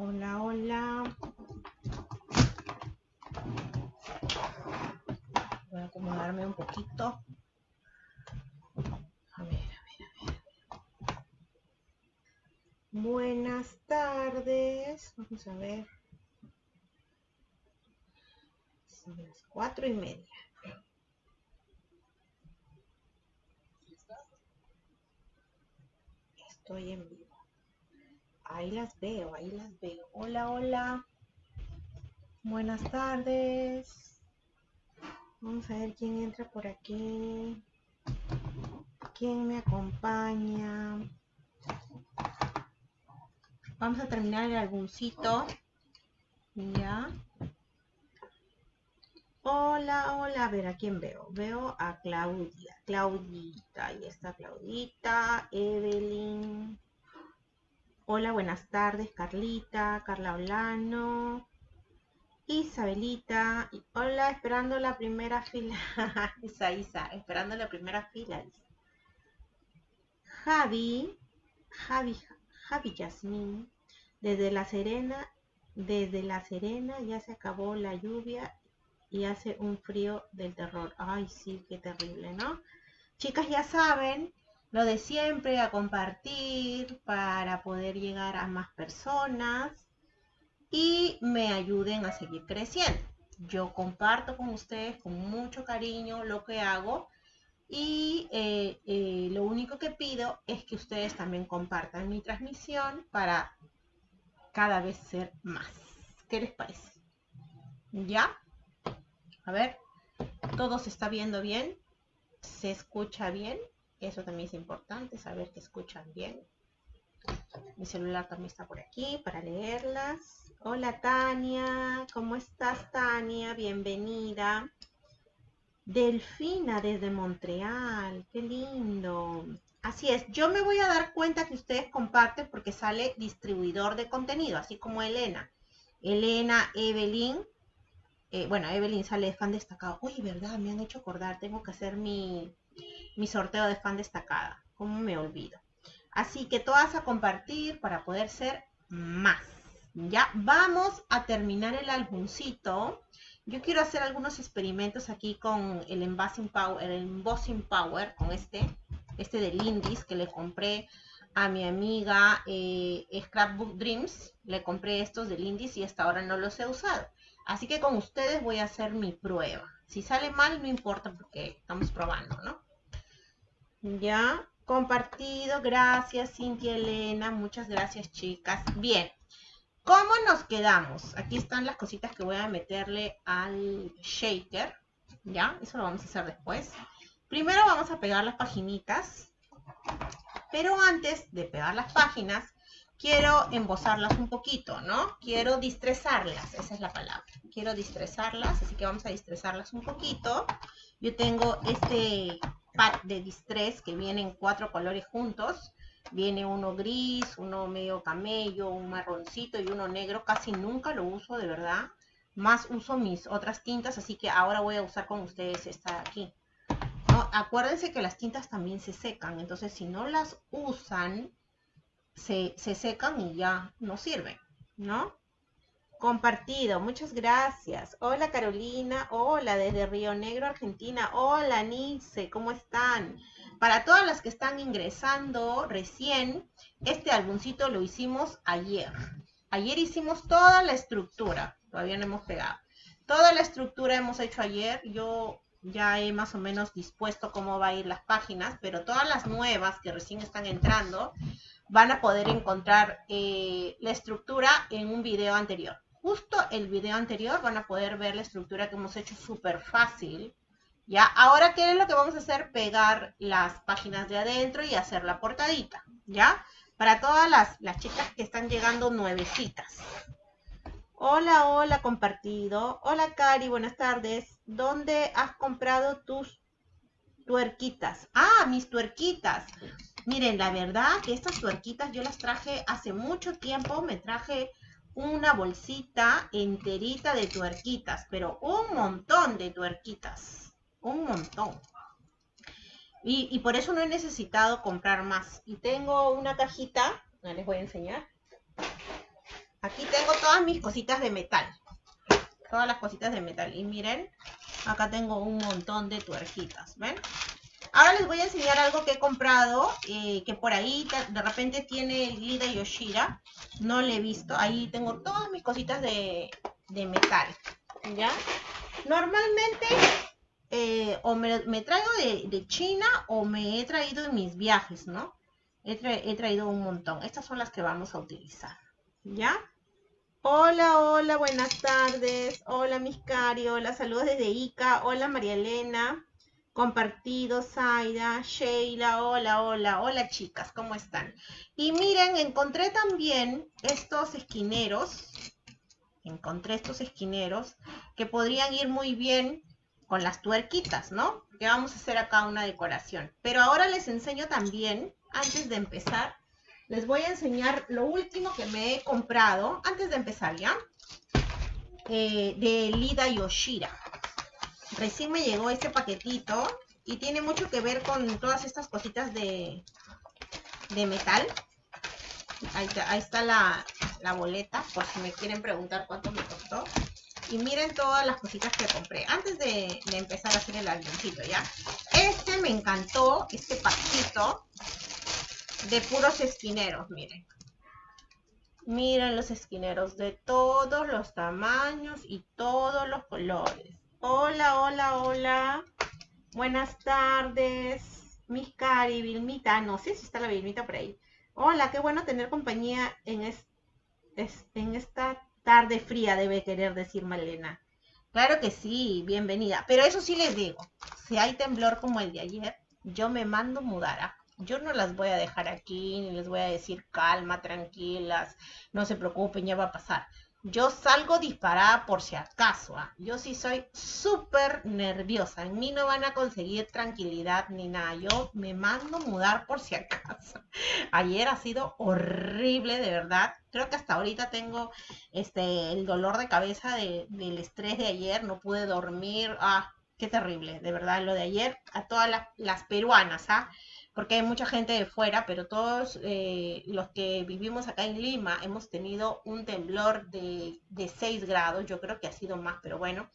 Hola, hola. Voy a acomodarme un poquito. A ver, a ver, a ver. Buenas tardes. Vamos a ver. Son las cuatro y media. Estoy en vivo. Ahí las veo, ahí las veo. Hola, hola. Buenas tardes. Vamos a ver quién entra por aquí. ¿Quién me acompaña? Vamos a terminar el álbumcito. Ya. Hola, hola. A ver, ¿a quién veo? Veo a Claudia. Claudita. Ahí está Claudita. Evelyn. Hola, buenas tardes. Carlita. Carla Olano. Isabelita. Hola, esperando la primera fila. Isa, Isa. Esperando la primera fila. Javi. Javi. Javi Yasmín. Desde La Serena. Desde La Serena ya se acabó la lluvia y hace un frío del terror. Ay, sí, qué terrible, ¿no? Chicas, ya saben, lo de siempre, a compartir para poder llegar a más personas y me ayuden a seguir creciendo. Yo comparto con ustedes con mucho cariño lo que hago y eh, eh, lo único que pido es que ustedes también compartan mi transmisión para cada vez ser más. ¿Qué les parece? ¿Ya? A ver, todo se está viendo bien, se escucha bien, eso también es importante, saber que escuchan bien. Mi celular también está por aquí para leerlas. Hola Tania, ¿cómo estás Tania? Bienvenida. Delfina desde Montreal, qué lindo. Así es, yo me voy a dar cuenta que ustedes comparten porque sale distribuidor de contenido, así como Elena. Elena, Evelyn, eh, bueno, Evelyn sale fan destacado. Oye, ¿verdad? Me han hecho acordar, tengo que hacer mi, mi sorteo de fan destacada. ¿Cómo me olvido? Así que todas a compartir para poder ser más. Ya vamos a terminar el álbumcito. Yo quiero hacer algunos experimentos aquí con el Embossing Power, el Embossing Power, con este, este de Lindis que le compré a mi amiga eh, Scrapbook Dreams. Le compré estos de Lindis y hasta ahora no los he usado. Así que con ustedes voy a hacer mi prueba. Si sale mal, no importa porque estamos probando, ¿no? Ya, compartido. Gracias, Cintia Elena. Muchas gracias, chicas. Bien. ¿Cómo nos quedamos? Aquí están las cositas que voy a meterle al shaker. ¿Ya? Eso lo vamos a hacer después. Primero vamos a pegar las paginitas. Pero antes de pegar las páginas, quiero embosarlas un poquito, ¿no? Quiero distresarlas, esa es la palabra. Quiero distresarlas, así que vamos a distresarlas un poquito. Yo tengo este pack de distress que vienen cuatro colores juntos. Viene uno gris, uno medio camello, un marroncito y uno negro. Casi nunca lo uso, de verdad. Más uso mis otras tintas, así que ahora voy a usar con ustedes esta de aquí. Acuérdense que las tintas también se secan, entonces si no las usan, se, secan y ya no sirven, ¿no? Compartido, muchas gracias. Hola Carolina, hola desde Río Negro, Argentina. Hola Nice, ¿cómo están? Para todas las que están ingresando recién, este álbumcito lo hicimos ayer. Ayer hicimos toda la estructura, todavía no hemos pegado. Toda la estructura hemos hecho ayer. Yo ya he más o menos dispuesto cómo va a ir las páginas, pero todas las nuevas que recién están entrando, van a poder encontrar eh, la estructura en un video anterior. Justo el video anterior van a poder ver la estructura que hemos hecho súper fácil. ¿Ya? Ahora, ¿qué es lo que vamos a hacer? Pegar las páginas de adentro y hacer la portadita. ¿Ya? Para todas las, las chicas que están llegando nuevecitas. Hola, hola, compartido. Hola, Cari, buenas tardes. ¿Dónde has comprado tus tuerquitas? Ah, mis tuerquitas. Miren, la verdad que estas tuerquitas yo las traje hace mucho tiempo, me traje una bolsita enterita de tuerquitas, pero un montón de tuerquitas, un montón. Y, por eso no he necesitado comprar más. Y tengo una cajita, les voy a enseñar. Aquí tengo todas mis cositas de metal. Todas las cositas de metal. Y miren, acá tengo un montón de tuerquitas, ¿ven? Ahora les voy a enseñar algo que he comprado, eh, que por ahí de repente tiene Lida Yoshira. No le he visto. Ahí tengo todas mis cositas de, metal, ¿ya? Normalmente eh, o me, traigo de, China o me he traído en mis viajes, ¿no? He, he traído un montón. Estas son las que vamos a utilizar, ¿ya? Hola, hola, buenas tardes. Hola, Miscari. Hola, saludos desde Ica. Hola, María Elena. Compartido, Zaida, Sheila. Hola, hola, hola, chicas. ¿Cómo están? Y miren, encontré también estos esquineros. Encontré estos esquineros que podrían ir muy bien con las tuerquitas, ¿no? Que vamos a hacer acá una decoración. Pero ahora les enseño también, antes de empezar, les voy a enseñar lo último que me he comprado, antes de empezar ya, eh, de Lida Yoshira. Recién me llegó este paquetito y tiene mucho que ver con todas estas cositas de, de metal. Ahí está, la, boleta, por si me quieren preguntar cuánto me costó. Y miren todas las cositas que compré. Antes de, de empezar a hacer el avioncito, ¿ya? Este me encantó, este paquetito de puros esquineros, miren. Miren los esquineros de todos los tamaños y todos los colores. Hola, hola, hola. Buenas tardes. Mis cari, Vilmita. No sé si está la Vilmita por ahí. Hola, qué bueno tener compañía en, esta tarde fría, debe querer decir Malena. Claro que sí, bienvenida. Pero eso sí les digo, si hay temblor como el de ayer, yo me mando mudar. yo no las voy a dejar aquí, ni les voy a decir calma, tranquilas, no se preocupen, ya va a pasar. Yo salgo disparada por si acaso. ¿ah? Yo sí soy súper nerviosa. En mí no van a conseguir tranquilidad ni nada. Yo me mando mudar por si acaso. Ayer ha sido horrible, de verdad. Creo que hasta ahorita tengo este el dolor de cabeza del estrés de ayer. No pude dormir. Ah, qué terrible, de verdad. Lo de ayer a todas las, las peruanas, ¿ah? Porque hay mucha gente de fuera, pero todos eh, los que vivimos acá en Lima hemos tenido un temblor de, de 6 grados, yo creo que ha sido más, pero bueno,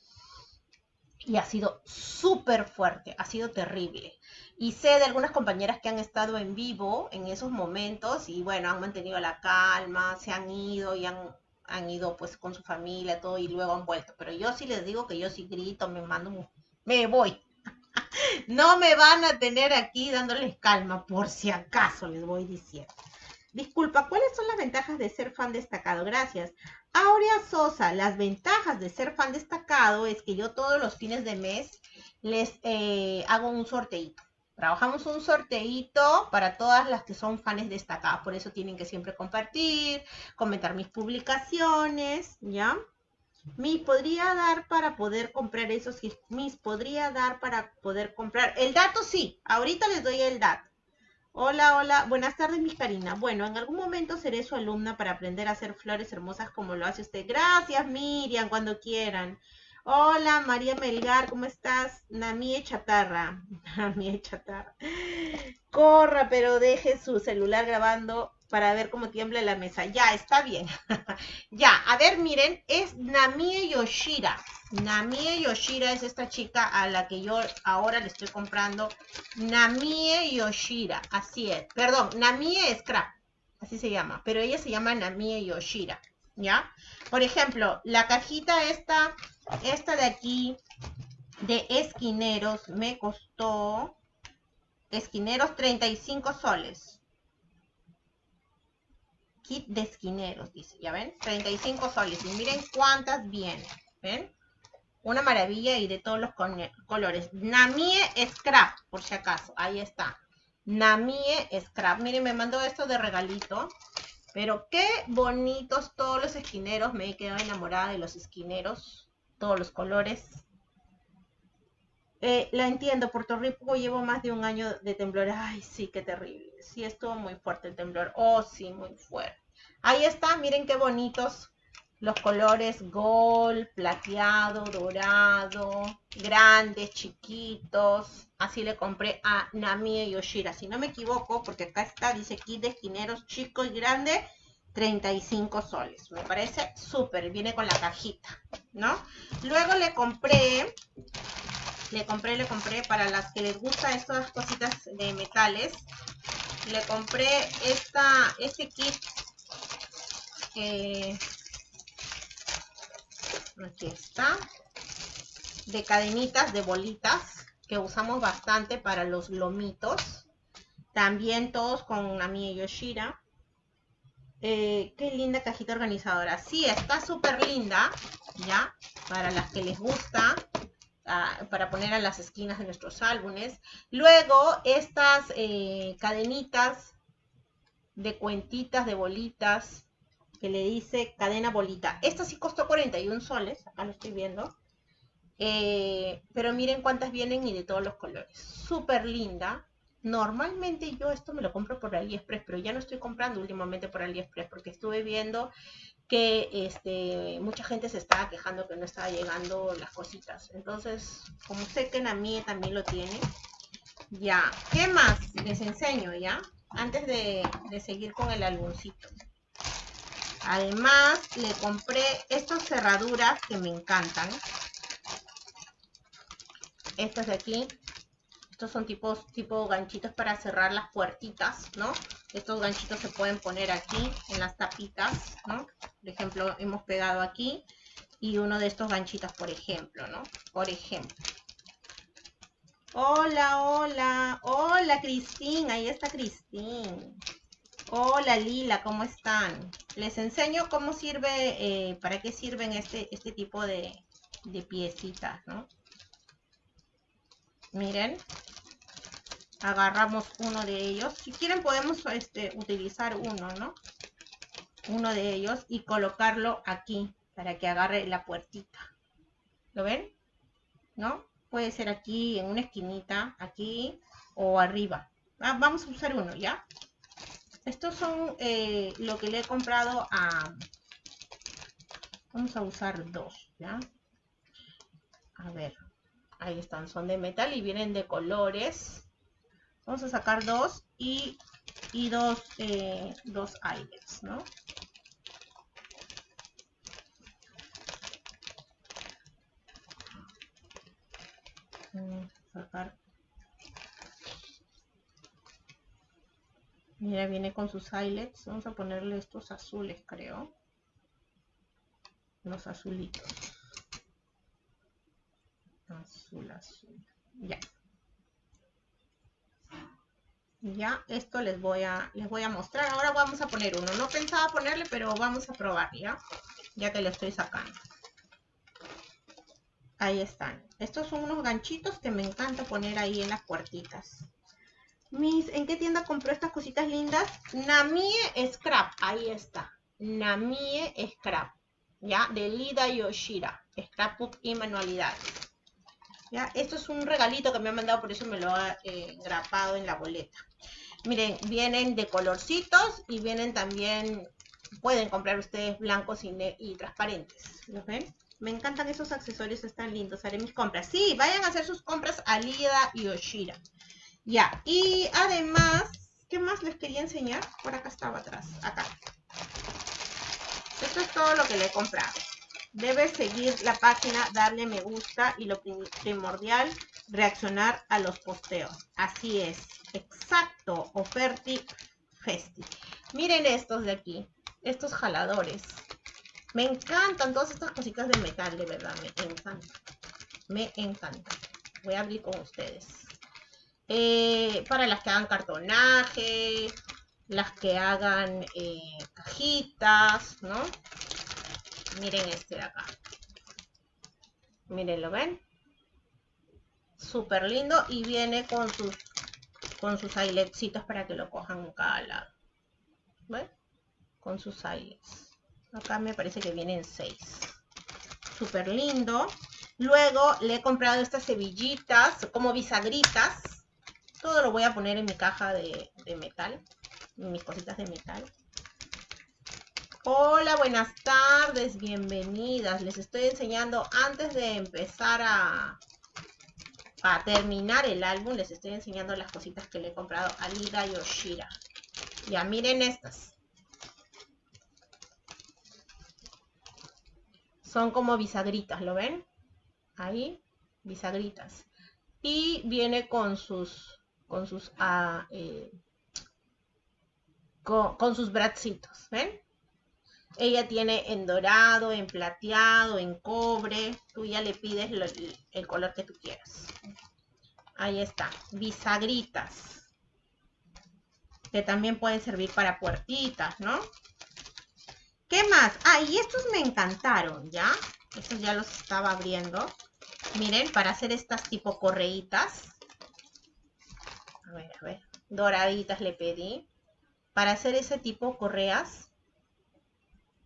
y ha sido súper fuerte, ha sido terrible. Y sé de algunas compañeras que han estado en vivo en esos momentos y bueno, han mantenido la calma, se han ido y han, han ido pues con su familia, todo y luego han vuelto. Pero yo sí les digo que yo sí grito, me mando, me voy, no me van a tener aquí dándoles calma, por si acaso les voy diciendo. Disculpa, ¿cuáles son las ventajas de ser fan destacado? Gracias. Aurea Sosa, las ventajas de ser fan destacado es que yo todos los fines de mes les eh, hago un sorteito. Trabajamos un sorteito para todas las que son fans destacadas. Por eso tienen que siempre compartir, comentar mis publicaciones, ¿ya? Mis podría dar para poder comprar esos Mis podría dar para poder comprar. El dato sí, ahorita les doy el dato. Hola, hola, buenas tardes, mis Karina. Bueno, en algún momento seré su alumna para aprender a hacer flores hermosas como lo hace usted. Gracias, Miriam, cuando quieran. Hola, María Melgar, ¿cómo estás? Namie Chatarra. Namie Chatarra. Corra, pero deje su celular grabando para ver cómo tiembla la mesa. Ya, está bien. ya, a ver, miren, es Namie Yoshira. Namie Yoshira es esta chica a la que yo ahora le estoy comprando. Namie Yoshira, así es. Perdón, Namie Scrap, así se llama. Pero ella se llama Namie Yoshira, ¿ya? Por ejemplo, la cajita esta, esta de aquí, de esquineros, me costó, esquineros, 35 soles kit de esquineros, dice, ¿ya ven? 35 soles. Y miren cuántas vienen, ¿ven? Una maravilla y de todos los colores. Namie Scrap, por si acaso. Ahí está. Namie Scrap. Miren, me mandó esto de regalito. Pero qué bonitos todos los esquineros. Me he quedado enamorada de los esquineros. Todos los colores. Eh, la entiendo, Puerto Rico llevo más de un año de temblores. Ay, sí, qué terrible. Sí, estuvo muy fuerte el temblor. Oh, sí, muy fuerte. Ahí está, miren qué bonitos los colores gold, plateado, dorado, grandes, chiquitos. Así le compré a Namie Yoshira. Si no me equivoco, porque acá está, dice kit de esquineros chico y grande. 35 soles. Me parece súper, viene con la cajita, ¿no? Luego le compré, le compré, le compré, para las que les gustan estas cositas de metales, le compré esta, este kit, eh, aquí está, de cadenitas de bolitas, que usamos bastante para los lomitos. También todos con Nami Yoshira. Eh, qué linda cajita organizadora. Sí, está súper linda, ¿ya? Para las que les gusta, ah, para poner a las esquinas de nuestros álbumes. Luego, estas eh, cadenitas de cuentitas, de bolitas, que le dice cadena bolita. Esta sí costó 41 soles, acá lo estoy viendo. Eh, pero miren cuántas vienen y de todos los colores. Súper linda. Normalmente yo esto me lo compro por AliExpress, pero ya no estoy comprando últimamente por AliExpress porque estuve viendo que este, mucha gente se estaba quejando que no estaba llegando las cositas. Entonces, como sé que mía también lo tiene, ya. ¿Qué más? Les enseño, ¿ya? Antes de, de seguir con el álbumcito. Además, le compré estas cerraduras que me encantan. Estas de aquí estos son tipos, tipo ganchitos para cerrar las puertitas, ¿no? Estos ganchitos se pueden poner aquí en las tapitas, ¿no? Por ejemplo, hemos pegado aquí y uno de estos ganchitos, por ejemplo, ¿no? Por ejemplo. Hola, hola, hola Cristín, ahí está Cristín. Hola Lila, ¿cómo están? Les enseño cómo sirve, eh, para qué sirven este, este tipo de, de piecitas, ¿no? Miren, agarramos uno de ellos. Si quieren podemos este, utilizar uno, ¿no? Uno de ellos y colocarlo aquí para que agarre la puertita. ¿Lo ven? ¿No? Puede ser aquí, en una esquinita, aquí o arriba. Ah, vamos a usar uno, ¿ya? Estos son eh, lo que le he comprado a... Vamos a usar dos, ¿ya? A ver. Ahí están, son de metal y vienen de colores. Vamos a sacar dos y, y dos, eh, dos aires, ¿no? sacar. Mira, viene con sus eyelets. Vamos a ponerle estos azules, creo. Los azulitos azul, azul. Ya. Ya, esto les voy a les voy a mostrar. Ahora vamos a poner uno. No pensaba ponerle, pero vamos a probar, ¿ya? Ya que lo estoy sacando. Ahí están. Estos son unos ganchitos que me encanta poner ahí en las puertitas. Mis, ¿en qué tienda compró estas cositas lindas? Namie Scrap, ahí está. Namie Scrap, ¿ya? De Lida Yoshira, Scrapbook y manualidades. Esto es un regalito que me han mandado, por eso me lo ha eh, grapado en la boleta. Miren, vienen de colorcitos y vienen también, pueden comprar ustedes blancos y, transparentes. ¿Los ven? Me encantan esos accesorios, están lindos. Haré mis compras. Sí, vayan a hacer sus compras a Lida y Oshira. Ya, y además, ¿qué más les quería enseñar? Por acá estaba atrás, acá. Esto es todo lo que le he comprado. Debes seguir la página, darle me gusta y lo primordial, reaccionar a los posteos. Así es, exacto, Oferti Festi. Miren estos de aquí, estos jaladores. Me encantan todas estas cositas de metal, de verdad, me encantan. Me encantan. Voy a abrir con ustedes. Eh, para las que hagan cartonaje, las que hagan eh, cajitas, ¿no? Miren este de acá. Miren, ¿lo ven? Súper lindo y viene con sus con sus ailetsitos para que lo cojan cada lado. ¿Ven? Con sus ailets. Acá me parece que vienen seis. Súper lindo. Luego le he comprado estas cebillitas como bisagritas. Todo lo voy a poner en mi caja de, de metal. Mis cositas de metal. Hola, buenas tardes, bienvenidas. Les estoy enseñando antes de empezar a, a terminar el álbum, les estoy enseñando las cositas que le he comprado a Lida Yoshira. Ya miren estas. Son como bisagritas, ¿lo ven? Ahí, bisagritas. Y viene con sus, con sus, ah, eh, con, sus bracitos, ¿ven? Ella tiene en dorado, en plateado, en cobre. Tú ya le pides el color que tú quieras. Ahí está, bisagritas. Que también pueden servir para puertitas, ¿no? ¿Qué más? Ah, y estos me encantaron, ¿ya? Estos ya los estaba abriendo. Miren, para hacer estas tipo correitas. A ver, a ver. Doraditas le pedí. Para hacer ese tipo correas.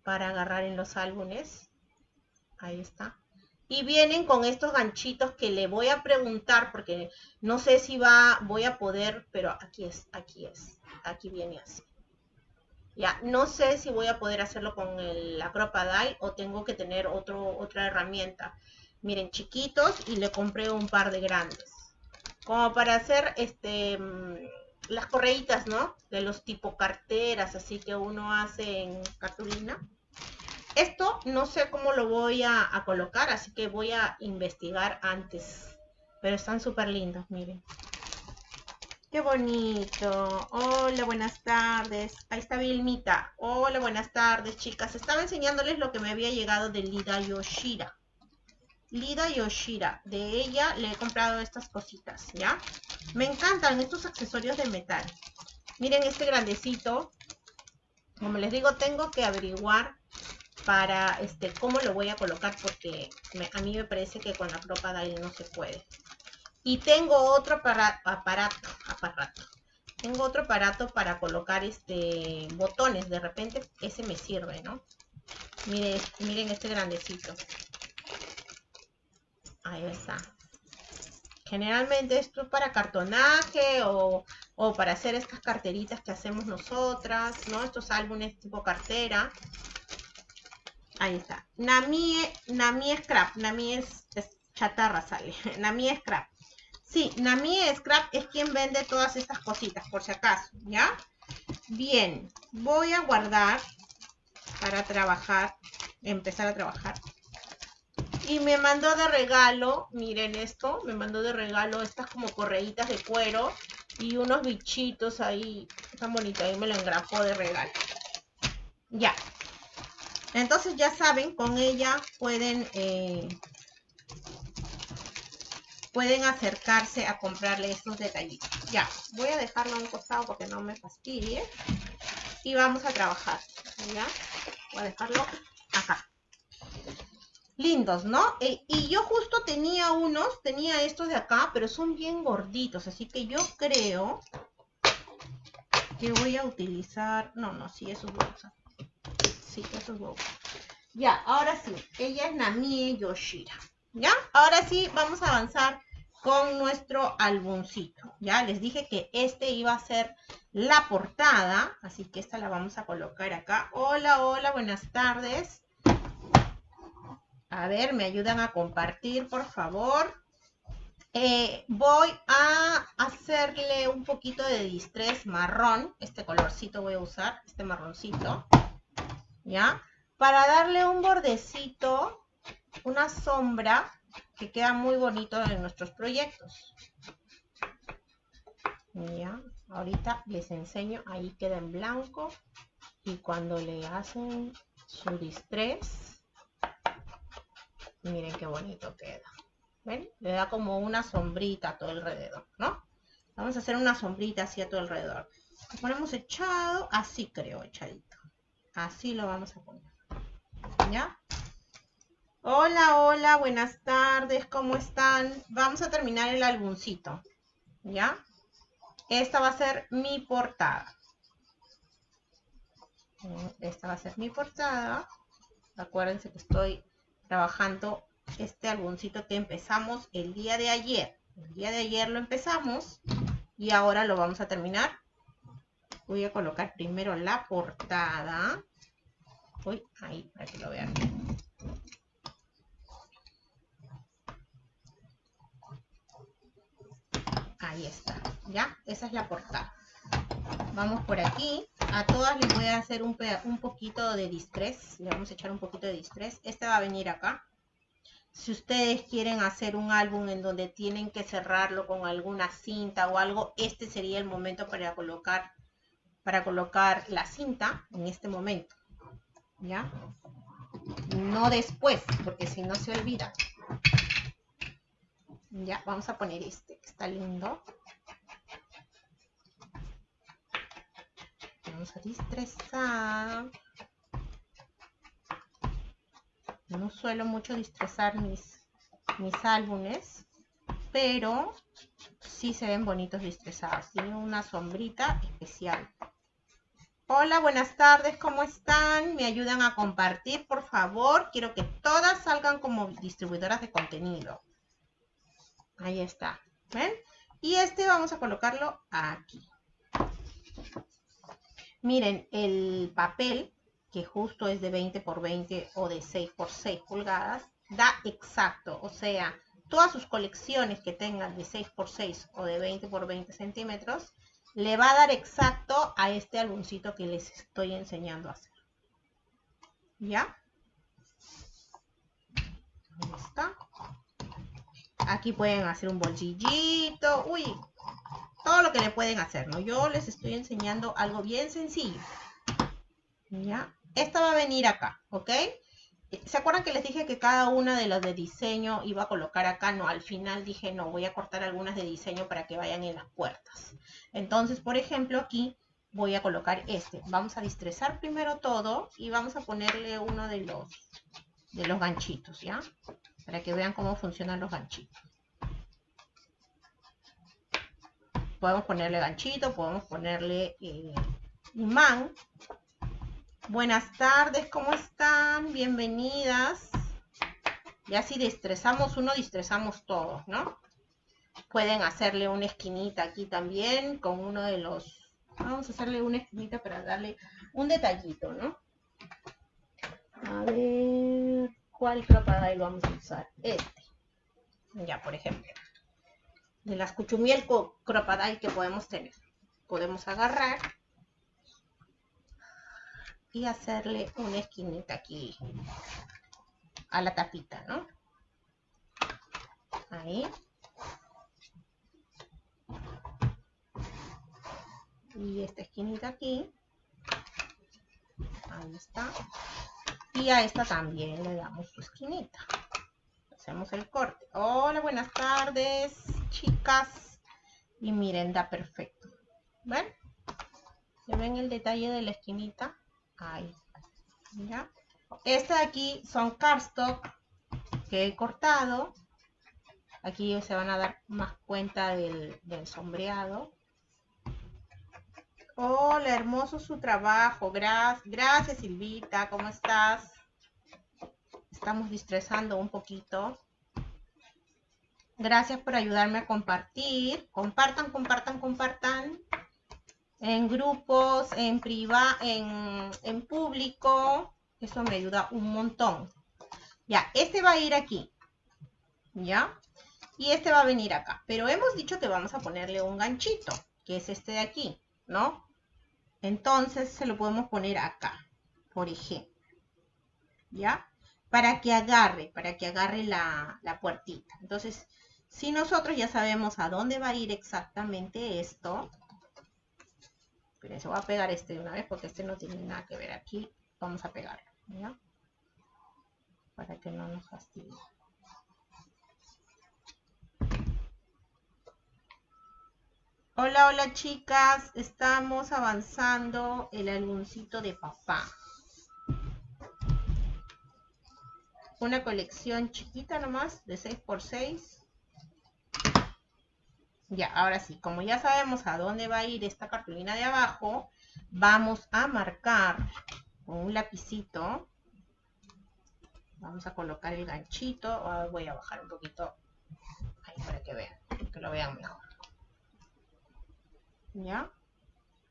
Para agarrar en los álbumes. Ahí está. Y vienen con estos ganchitos que le voy a preguntar porque no sé si va, voy a poder, pero aquí es, aquí es, aquí viene así. Ya, no sé si voy a poder hacerlo con el Acropadile o tengo que tener otro, otra herramienta. Miren, chiquitos y le compré un par de grandes. Como para hacer este mm, las correitas, ¿no? De los tipo carteras, así que uno hace en cartulina. Esto no sé cómo lo voy a, colocar, así que voy a investigar antes. Pero están súper lindos, miren. Qué bonito. Hola, buenas tardes. Ahí está Vilmita. Hola, buenas tardes, chicas. Estaba enseñándoles lo que me había llegado de Lida Yoshira. Lida Yoshira. De ella le he comprado estas cositas, ¿ya? Me encantan estos accesorios de metal. Miren este grandecito. Como les digo, tengo que averiguar para este cómo lo voy a colocar porque a mí me parece que con la ropa de no se puede. Y tengo otro aparato, aparato, tengo otro aparato para colocar este botones, de repente ese me sirve, ¿no? Miren, miren este grandecito. Ahí está. Generalmente esto es para cartonaje o, o, para hacer estas carteritas que hacemos nosotras, ¿no? Estos álbumes tipo cartera. Ahí está. Nami, Nami Scrap. Nami es, chatarra, sale. Nami Scrap. Sí, Nami Scrap es quien vende todas estas cositas, por si acaso, ¿ya? Bien, voy a guardar para trabajar, empezar a trabajar. Y me mandó de regalo, miren esto, me mandó de regalo estas como correitas de cuero y unos bichitos ahí, tan bonito, ahí me lo engrapó de regalo. Ya, entonces ya saben, con ella pueden, eh, pueden acercarse a comprarle estos detallitos. Ya, voy a dejarlo a un costado porque no me fastidie. Y vamos a trabajar. Ya, voy a dejarlo acá. Lindos, ¿no? Eh, y yo justo tenía unos, tenía estos de acá, pero son bien gorditos. Así que yo creo que voy a utilizar... No, no, sí, esos voy a sí, eso es Ya, ahora sí, ella es Namie Yoshira. ¿Ya? Ahora sí, vamos a avanzar con nuestro álbumcito. Ya les dije que este iba a ser la portada, así que esta la vamos a colocar acá. Hola, hola, buenas tardes. A ver, me ayudan a compartir, por favor. Eh, voy a hacerle un poquito de distress marrón. Este colorcito voy a usar, este marroncito. ¿Ya? Para darle un bordecito, una sombra que queda muy bonito en nuestros proyectos. ¿Ya? Ahorita les enseño, ahí queda en blanco y cuando le hacen su distress, miren qué bonito queda. ¿Ven? Le da como una sombrita a todo alrededor, ¿no? Vamos a hacer una sombrita así a todo alrededor. Lo ponemos echado, así creo, echadito. Así lo vamos a poner. ¿Ya? Hola, hola, buenas tardes, ¿cómo están? Vamos a terminar el álbumcito. ¿Ya? Esta va a ser mi portada. Esta va a ser mi portada. Acuérdense que estoy trabajando este álbumcito que empezamos el día de ayer. El día de ayer lo empezamos y ahora lo vamos a terminar voy a colocar primero la portada. Uy, ahí, para que lo vean. Ahí está, ¿ya? Esa es la portada. Vamos por aquí. A todas les voy a hacer un, un poquito de distress. Le vamos a echar un poquito de distress. Este va a venir acá. Si ustedes quieren hacer un álbum en donde tienen que cerrarlo con alguna cinta o algo, este sería el momento para colocar, para colocar la cinta en este momento. ¿Ya? No después, porque si no se olvida. Ya, vamos a poner este, que está lindo. Vamos a distresar. No suelo mucho distresar mis, mis álbumes, pero sí se ven bonitos distresados. Tiene una sombrita especial. Hola, buenas tardes, ¿cómo están? ¿Me ayudan a compartir, por favor? Quiero que todas salgan como distribuidoras de contenido. Ahí está. ¿Ven? Y este vamos a colocarlo aquí. Miren, el papel que justo es de 20 por 20 o de 6 por 6 pulgadas, da exacto, o sea, todas sus colecciones que tengan de 6 por 6 o de 20 por 20 centímetros, le va a dar exacto a este álbumcito que les estoy enseñando a hacer. ¿Ya? Ahí está. Aquí pueden hacer un bolsillito, uy, todo lo que le pueden hacer, ¿no? Yo les estoy enseñando algo bien sencillo. ¿Ya? Esta va a venir acá, ¿ok? ¿Se acuerdan que les dije que cada una de las de diseño iba a colocar acá? No, al final dije, no, voy a cortar algunas de diseño para que vayan en las puertas. Entonces, por ejemplo, aquí voy a colocar este. Vamos a distresar primero todo y vamos a ponerle uno de los, de los ganchitos, ¿ya? Para que vean cómo funcionan los ganchitos. Podemos ponerle ganchito, podemos ponerle eh, imán Buenas tardes, ¿cómo están? Bienvenidas. Ya si distresamos uno, distresamos todos, ¿no? Pueden hacerle una esquinita aquí también con uno de los... Vamos a hacerle una esquinita para darle un detallito, ¿no? A ver, ¿cuál lo vamos a usar? Este. Ya, por ejemplo. De las cuchumiel cropadai que podemos tener. Podemos agarrar y hacerle una esquinita aquí a la tapita, ¿no? Ahí. Y esta esquinita aquí. Ahí está. Y a esta también le damos su esquinita. Hacemos el corte. Hola, buenas tardes, chicas. Y miren, da perfecto. ¿Ven? ¿Se ven el detalle de la esquinita? Ahí. ¿Ya? Este de aquí son cardstock que he cortado. Aquí se van a dar más cuenta del, sombreado. Hola, hermoso su trabajo. Gracias, gracias Silvita. ¿Cómo estás? Estamos distresando un poquito. Gracias por ayudarme a compartir. Compartan, compartan, compartan en grupos, en privado, en, en público. Eso me ayuda un montón. Ya, este va a ir aquí. ¿Ya? Y este va a venir acá. Pero hemos dicho que vamos a ponerle un ganchito, que es este de aquí, ¿no? Entonces se lo podemos poner acá, por ejemplo. ¿Ya? Para que agarre, para que agarre la, la puertita. Entonces, si nosotros ya sabemos a dónde va a ir exactamente esto, se voy a pegar este de una vez porque este no tiene nada que ver aquí. Vamos a pegarlo. Para que no nos fastidie. Hola, hola chicas, estamos avanzando el álbumcito de papá. Una colección chiquita nomás, de 6x6. Ya, ahora sí, como ya sabemos a dónde va a ir esta cartulina de abajo, vamos a marcar con un lapicito. Vamos a colocar el ganchito. Ah, voy a bajar un poquito para que vean, que lo vean mejor. ¿Ya?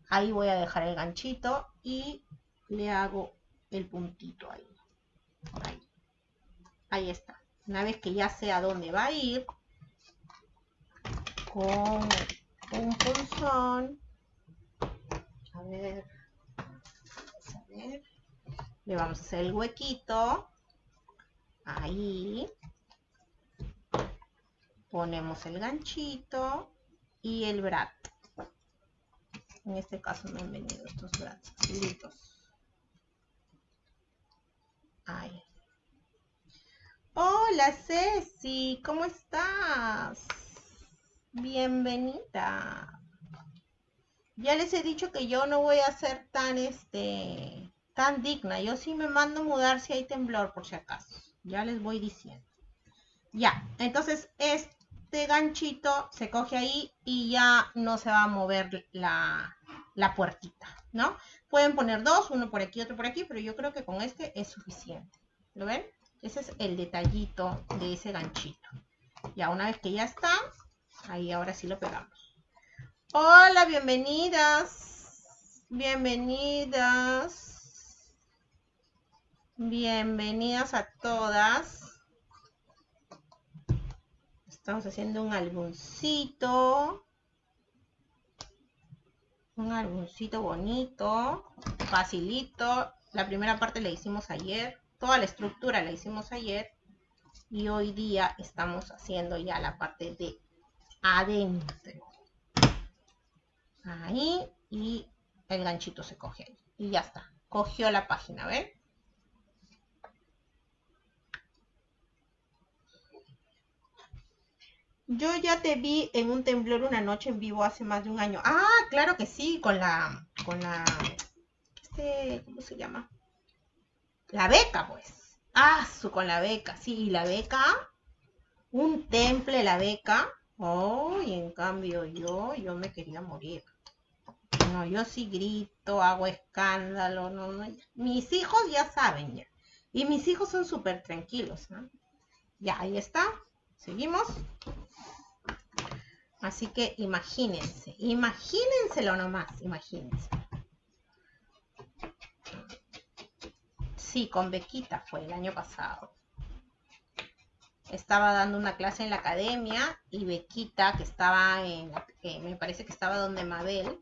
Ahí voy a dejar el ganchito y le hago el puntito ahí. Ahí, ahí está. Una vez que ya sé a dónde va a ir, con un punzón. A ver, Le vamos a hacer el huequito. Ahí. Ponemos el ganchito y el brat. En este caso no han venido estos brats Ahí. Hola Ceci, ¿cómo estás? Bienvenida. Ya les he dicho que yo no voy a ser tan este tan digna. Yo sí me mando a mudar si hay temblor, por si acaso. Ya les voy diciendo. Ya, entonces este ganchito se coge ahí y ya no se va a mover la, la puertita, ¿no? Pueden poner dos, uno por aquí, otro por aquí, pero yo creo que con este es suficiente. ¿Lo ven? Ese es el detallito de ese ganchito. Ya una vez que ya está, ahí ahora sí lo pegamos. Hola, bienvenidas. Bienvenidas. Bienvenidas a todas. Estamos haciendo un álbumcito. Un álbumcito bonito, facilito. La primera parte la hicimos ayer. Toda la estructura la hicimos ayer. Y hoy día estamos haciendo ya la parte de adentro. Ahí y el ganchito se coge ahí. Y ya está. Cogió la página, ¿ven? Yo ya te vi en un temblor una noche en vivo hace más de un año. Ah, claro que sí, con la, con la, este, ¿cómo se llama? La beca, pues. Ah, su, con la beca, sí, la beca, un temple, la beca. Oh, y en cambio yo, yo me quería morir. No, yo sí grito, hago escándalo, no, no. Mis hijos ya saben ya. Y mis hijos son súper tranquilos, ¿no? Ya, ahí está. Seguimos. Así que imagínense, imagínenselo nomás, imagínense. Sí, con Bequita fue el año pasado. Estaba dando una clase en la academia y Bequita, que estaba en, que me parece que estaba donde Mabel,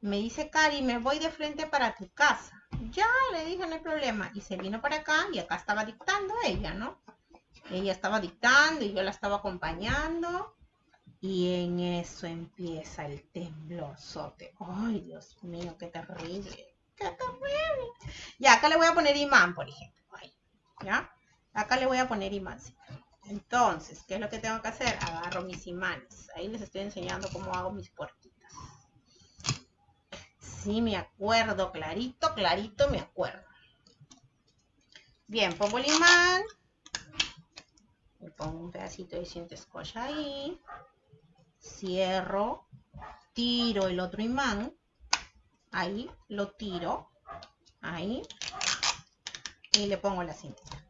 me dice, Cari, me voy de frente para tu casa. Ya, le dije, no hay problema. Y se vino para acá y acá estaba dictando ella, ¿no? Ella estaba dictando y yo la estaba acompañando. Y en eso empieza el temblorzote. Ay, Dios mío, qué terrible. Qué terrible. Ya, acá le voy a poner imán, por ejemplo. ¿Ya? Acá le voy a poner imán. Entonces, ¿qué es lo que tengo que hacer? Agarro mis imanes. Ahí les estoy enseñando cómo hago mis puertitas. Sí, me acuerdo, clarito, clarito me acuerdo. Bien, pongo el imán. Le pongo un pedacito de cinta scotch ahí cierro, tiro el otro imán, ahí, lo tiro, ahí, y le pongo la cintita.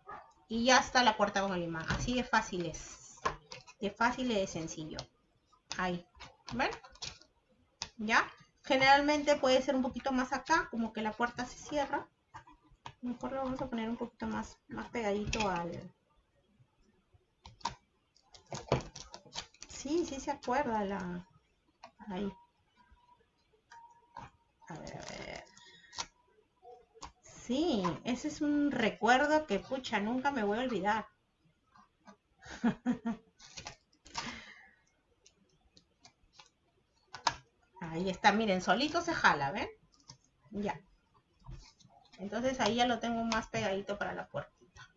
Y ya está la puerta con el imán. Así de fácil es. De fácil y de sencillo. Ahí. ¿Ven? ¿Ya? Generalmente puede ser un poquito más acá, como que la puerta se cierra. Mejor lo vamos a poner un poquito más, más pegadito al, Sí, sí se acuerda la... Ahí. A ver, a ver. Sí, ese es un recuerdo que, pucha, nunca me voy a olvidar. Ahí está, miren, solito se jala, ¿ven? Ya. Entonces ahí ya lo tengo más pegadito para la puertita.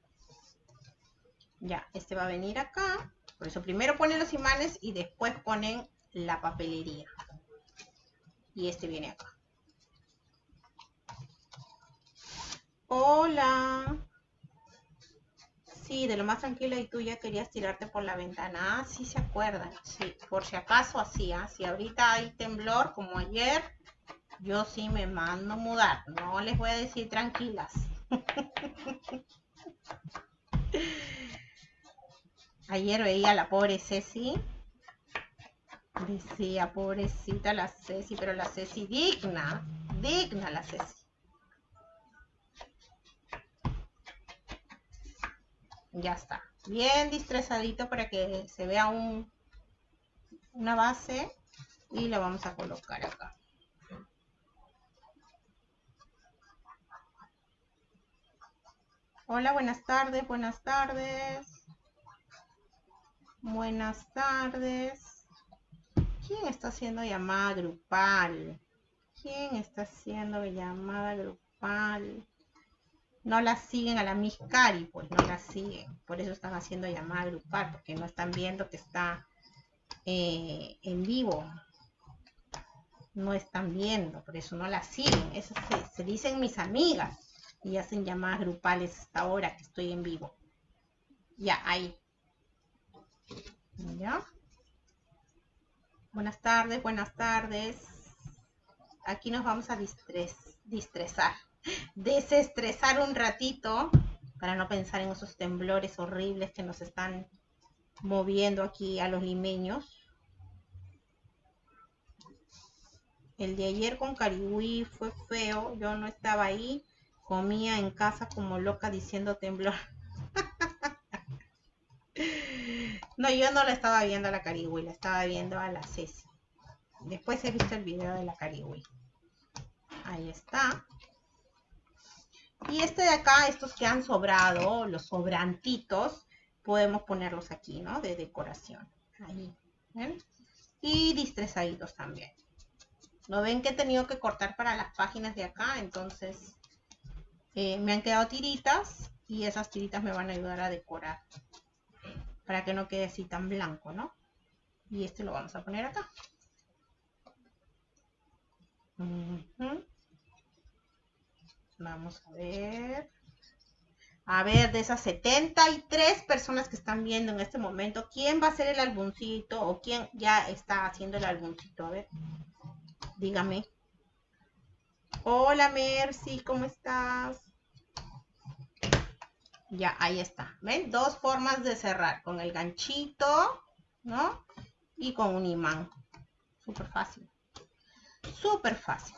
Ya, este va a venir acá. Por eso primero ponen los imanes y después ponen la papelería. Y este viene acá. Hola. Sí, de lo más tranquila y tú ya querías tirarte por la ventana. Ah, sí se acuerdan. Sí, por si acaso así. ¿ah? Si ahorita hay temblor como ayer, yo sí me mando a mudar. No les voy a decir tranquilas. Ayer veía a la pobre Ceci. Decía, pobrecita la Ceci, pero la Ceci digna, digna la Ceci. Ya está. Bien distresadito para que se vea un, una base y la vamos a colocar acá. Hola, buenas tardes, buenas tardes. Buenas tardes. ¿Quién está haciendo llamada grupal? ¿Quién está haciendo llamada grupal? No la siguen a la Miss Cari, pues no la siguen. Por eso están haciendo llamada grupal, porque no están viendo que está eh, en vivo. No están viendo, por eso no la siguen. Eso se, se dicen mis amigas y hacen llamadas grupales hasta ahora que estoy en vivo. Ya, ahí. ¿Ya? Buenas tardes, buenas tardes. Aquí nos vamos a distres, distresar, desestresar un ratito para no pensar en esos temblores horribles que nos están moviendo aquí a los limeños. El de ayer con Carihuí fue feo, yo no estaba ahí, comía en casa como loca diciendo temblor. no, yo no la estaba viendo a la Carihuí, la estaba viendo a la Ceci. Después he visto el video de la Carihuí. Ahí está. Y este de acá, estos que han sobrado, los sobrantitos, podemos ponerlos aquí, ¿no? De decoración. Ahí. ¿ven? Y distresaditos también. ¿No ven que he tenido que cortar para las páginas de acá? Entonces eh, me han quedado tiritas y esas tiritas me van a ayudar a decorar para que no quede así tan blanco, ¿no? Y este lo vamos a poner acá. Vamos a ver. A ver, de esas 73 personas que están viendo en este momento, ¿quién va a hacer el álbumcito o quién ya está haciendo el álbumcito? A ver, dígame. Hola Mercy, ¿cómo estás? Ya, ahí está. ¿Ven? Dos formas de cerrar. Con el ganchito, ¿no? Y con un imán. Súper fácil. Súper fácil.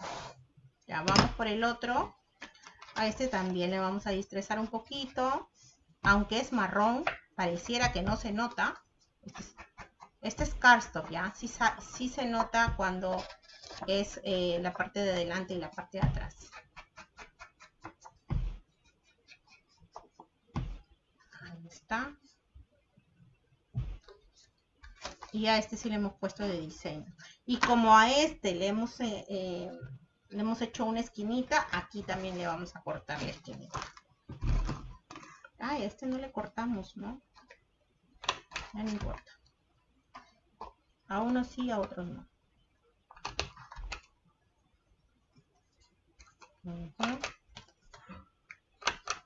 Ya, vamos por el otro. A este también le vamos a distresar un poquito. Aunque es marrón, pareciera que no se nota. Este es, cardstock, ¿ya? Sí, se nota cuando es eh, la parte de adelante y la parte de atrás. Y a este sí le hemos puesto de diseño. Y como a este le hemos, eh, eh, le hemos hecho una esquinita, aquí también le vamos a cortar la esquinita. Ah, a este no le cortamos, ¿no? No importa. A unos sí, a otros no.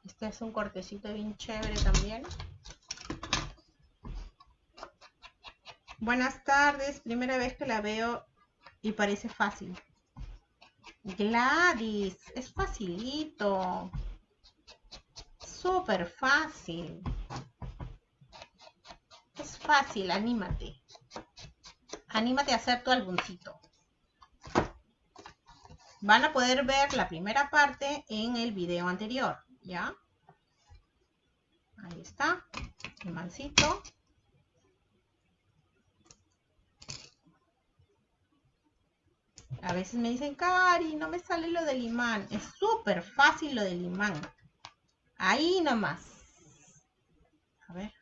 Este es un cortecito bien chévere también. Buenas tardes, primera vez que la veo y parece fácil. Gladys, es facilito. Súper fácil. Es fácil, anímate. Anímate a hacer tu álbumcito. Van a poder ver la primera parte en el video anterior, ¿ya? Ahí está, el mancito. A veces me dicen, Cari, no me sale lo del imán. Es súper fácil lo del imán. Ahí nomás. A ver.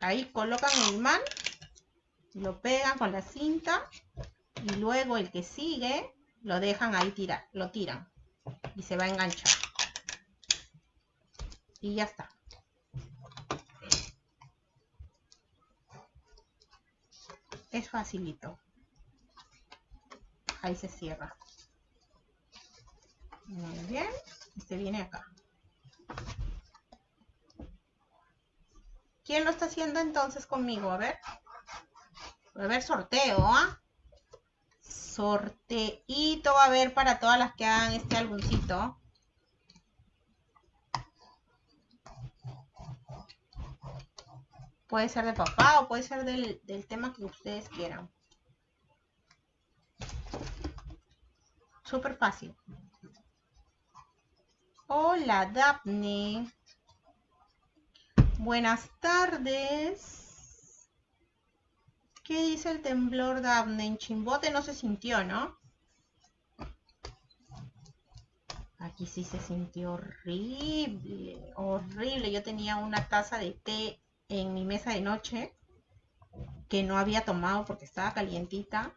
Ahí colocan el imán, lo pegan con la cinta y luego el que sigue lo dejan ahí tirar, lo tiran y se va a enganchar. Y ya está. Es facilito ahí se cierra. Muy bien, este viene acá. ¿Quién lo está haciendo entonces conmigo? A ver. A ver, sorteo, ¿ah? Sorteito va a haber para todas las que hagan este álbumcito. Puede ser de papá o puede ser del, del tema que ustedes quieran. Súper fácil. Hola, Daphne. Buenas tardes. ¿Qué dice el temblor, Daphne? En Chimbote no se sintió, ¿no? Y sí se sintió horrible, horrible. Yo tenía una taza de té en mi mesa de noche que no había tomado porque estaba calientita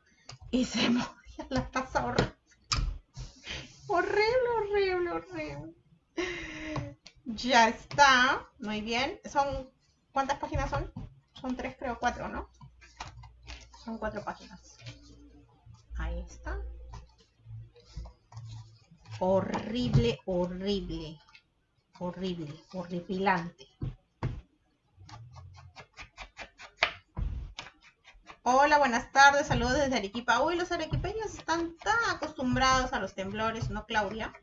y se movía la taza horrible. Horrible, horrible, horrible. Ya está. Muy bien. Son, ¿cuántas páginas son? Son tres, creo, cuatro, ¿no? Son cuatro páginas. Ahí está. Horrible, horrible. Horrible, horripilante. Hola, buenas tardes, saludos desde Arequipa. Uy, los arequipeños están tan acostumbrados a los temblores, ¿no, Claudia?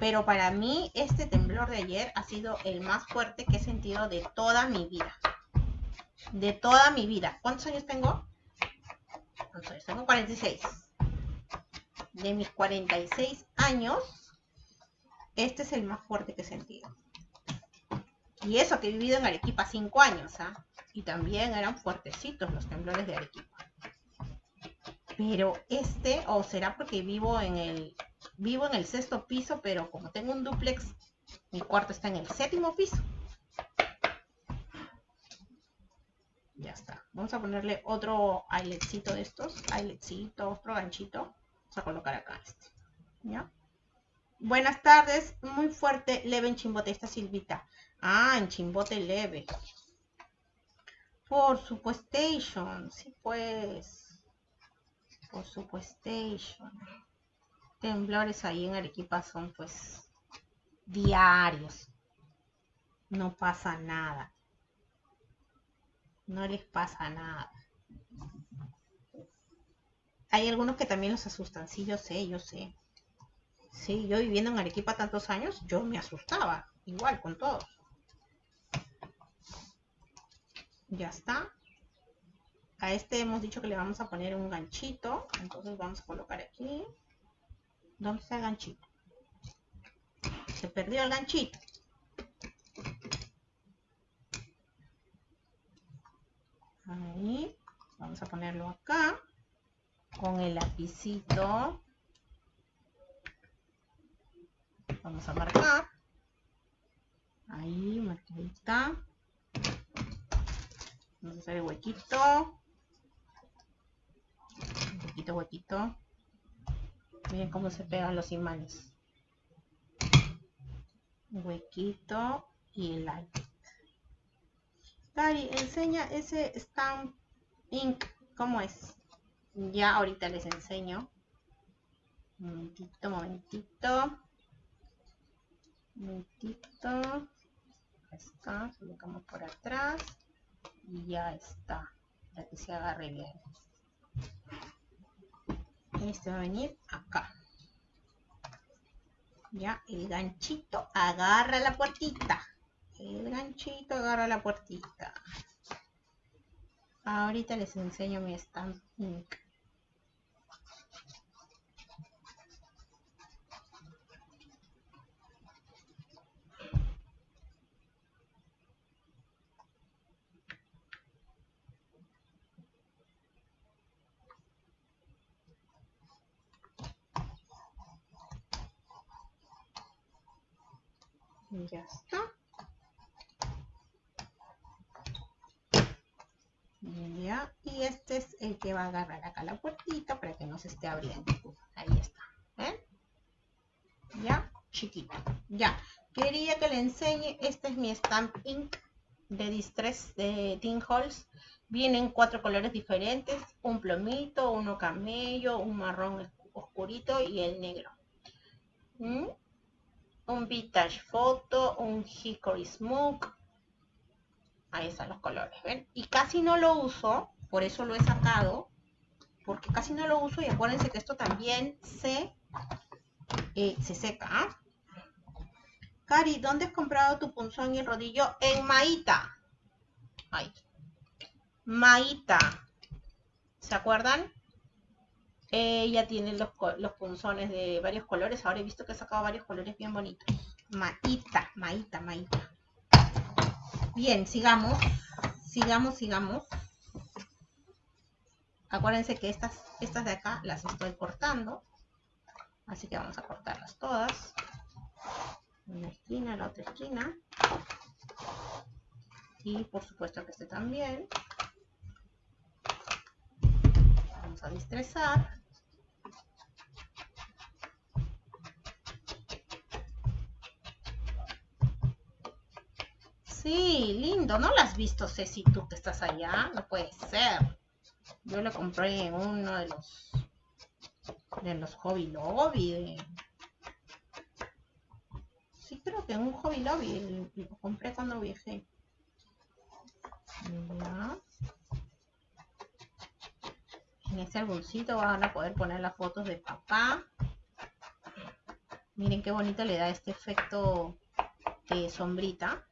Pero para mí este temblor de ayer ha sido el más fuerte que he sentido de toda mi vida. De toda mi vida. ¿Cuántos años tengo? ¿Cuántos años? Tengo 46. De mis 46 años, este es el más fuerte que he sentido. Y eso que he vivido en Arequipa 5 años, ¿ah? Y también eran fuertecitos los temblores de Arequipa. Pero este, o será porque vivo en el Vivo en el sexto piso, pero como tengo un duplex, mi cuarto está en el séptimo piso. Ya está. Vamos a ponerle otro ailetcito de estos. Ailetcito, otro ganchito. Vamos a colocar acá este. ¿Ya? Buenas tardes. Muy fuerte, leve en chimbote. Esta Silvita. Ah, en chimbote leve. Por supuesto. Sí, pues. Por supuesto temblores ahí en Arequipa son pues diarios. No pasa nada. No les pasa nada. Hay algunos que también los asustan. Sí, yo sé, yo sé. Sí, yo viviendo en Arequipa tantos años, yo me asustaba. Igual con todos. Ya está. A este hemos dicho que le vamos a poner un ganchito. Entonces vamos a colocar aquí. ¿Dónde está el ganchito? Se perdió el ganchito. Ahí. Vamos a ponerlo acá. Con el lapicito. Vamos a marcar. Ahí, marcadita. Hacer el huequito. Huequito, huequito. Miren cómo se pegan los imanes. Huequito y el light. Cari, enseña ese stamp ink. ¿Cómo es? Ya ahorita les enseño. Momentito, momentito. Momentito. Ahí está. Colocamos por atrás. Y ya está. Para que se agarre bien este va a venir acá. Ya, el ganchito agarra la puertita. El ganchito agarra la puertita. Ahorita les enseño mi stamp Ya está. Ya, y este es el que va a agarrar acá la puertita para que no se esté abriendo. Ahí está. ¿Ven? Ya, chiquito. Ya, quería que le enseñe. Este es mi Stamp Ink de Distress de Tin Halls. Vienen cuatro colores diferentes. Un plomito, uno camello, un marrón oscurito y el negro. ¿Mm? Un vintage photo, un hickory smoke. Ahí están los colores, ¿ven? Y casi no lo uso, por eso lo he sacado, porque casi no lo uso y acuérdense que esto también se, eh, se seca. ¿ah? Cari, ¿dónde has comprado tu punzón y rodillo? En Maíta. Ahí. Maíta. ¿Se acuerdan? Ella tiene los, punzones de varios colores. Ahora he visto que ha sacado varios colores bien bonitos. Maíta, maíta, maíta. Bien, sigamos. Sigamos, sigamos. Acuérdense que estas, estas de acá las estoy cortando. Así que vamos a cortarlas todas. Una esquina, la otra esquina. Y por supuesto que este también. Vamos a distrezar. Sí, lindo. ¿No lo has visto, Ceci, tú que estás allá? No puede ser. Yo lo compré en uno de los de los Hobby Lobby. Sí, creo que en un Hobby Lobby lo compré cuando viajé. En este álbumcito van a poder poner las fotos de papá. Miren qué bonito le da este efecto de sombrita.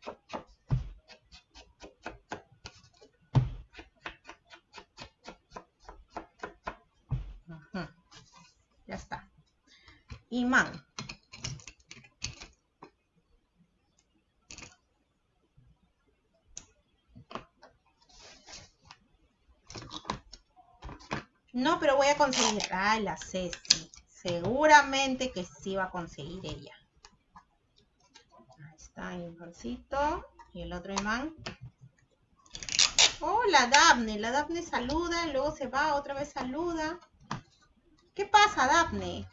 No, pero voy a conseguir. Ah, la Ceci. Seguramente que sí va a conseguir ella. Ahí está el imancito. Y el otro imán. Hola, Daphne. La Daphne saluda, luego se va, otra vez saluda. ¿Qué pasa, Daphne?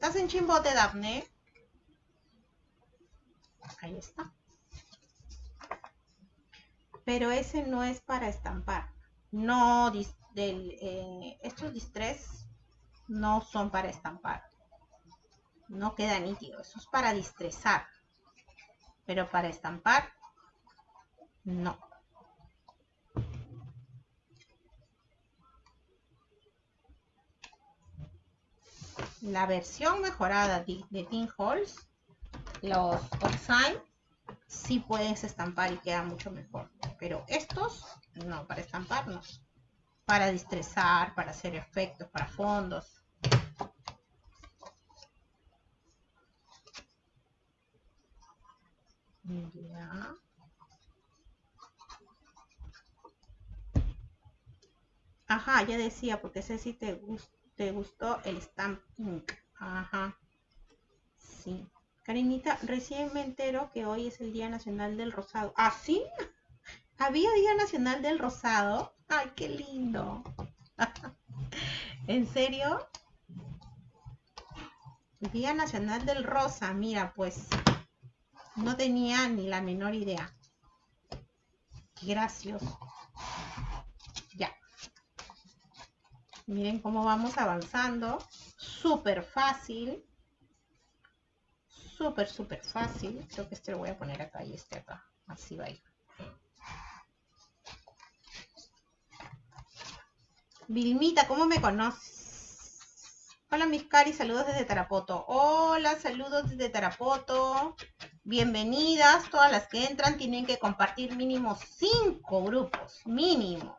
¿Estás en chimbote, Daphne? Ahí está. Pero ese no es para estampar. No, eh, estos distress no son para estampar. No queda nítido. Eso es para distrezar. Pero para estampar, no. La versión mejorada de, de Halls, los Oxide, sí puedes estampar y queda mucho mejor. Pero estos, no, para estampar no. Para distrezar, para hacer efectos, para fondos. Ya. Ajá, ya decía, porque sé si te gusta ¿Te gustó el Stamp Ink? Ajá. Sí. Karinita, recién me entero que hoy es el Día Nacional del Rosado. ¿Ah, sí? ¿Había Día Nacional del Rosado? ¡Ay, qué lindo! ¿En serio? Día Nacional del Rosa. Mira, pues no tenía ni la menor idea. Qué gracioso. Miren cómo vamos avanzando. Súper fácil. Súper, súper fácil. Creo que este lo voy a poner acá y este acá. Así va a ir. Vilmita, ¿cómo me conoces? Hola, mis cari, saludos desde Tarapoto. Hola, saludos desde Tarapoto. Bienvenidas. Todas las que entran tienen que compartir mínimo cinco grupos. Mínimo.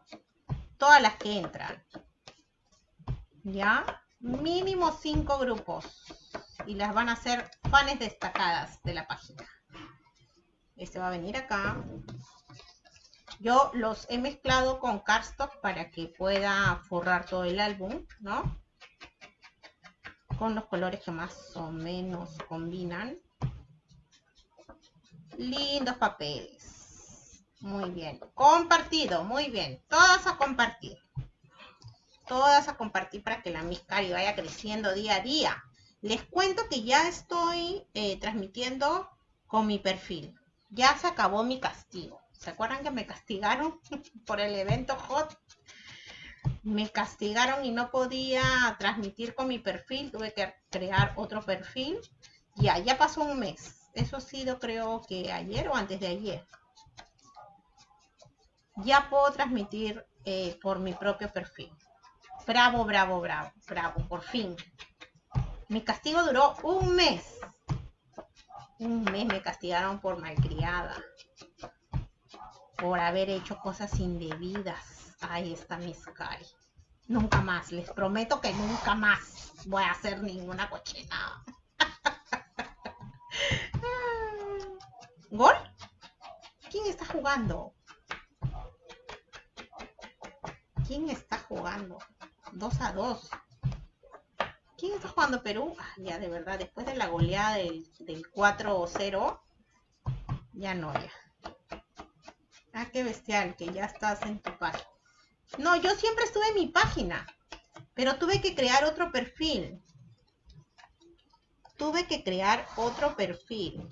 Todas las que entran. ¿Ya? Mínimo cinco grupos y las van a hacer fans destacadas de la página. Este va a venir acá. Yo los he mezclado con cardstock para que pueda forrar todo el álbum, ¿no? Con los colores que más o menos combinan. Lindos papeles. Muy bien. Compartido, muy bien. Todas a compartir todas a compartir para que la Miss vaya creciendo día a día. Les cuento que ya estoy eh, transmitiendo con mi perfil. Ya se acabó mi castigo. ¿Se acuerdan que me castigaron por el evento hot? Me castigaron y no podía transmitir con mi perfil. Tuve que crear otro perfil. Ya, ya pasó un mes. Eso ha sido creo que ayer o antes de ayer. Ya puedo transmitir eh, por mi propio perfil. Bravo, bravo, bravo, bravo, por fin. Mi castigo duró un mes. Un mes me castigaron por malcriada. Por haber hecho cosas indebidas. Ahí está mi Sky. Nunca más, les prometo que nunca más voy a hacer ninguna cochina. ¿Gol? ¿Quién está jugando? ¿Quién está jugando? 2 a 2. ¿Quién está jugando Perú? Ah, ya, de verdad, después de la goleada del, del 4-0, ya no, ya. Ah, qué bestial, que ya estás en tu página. No, yo siempre estuve en mi página, pero tuve que crear otro perfil. Tuve que crear otro perfil.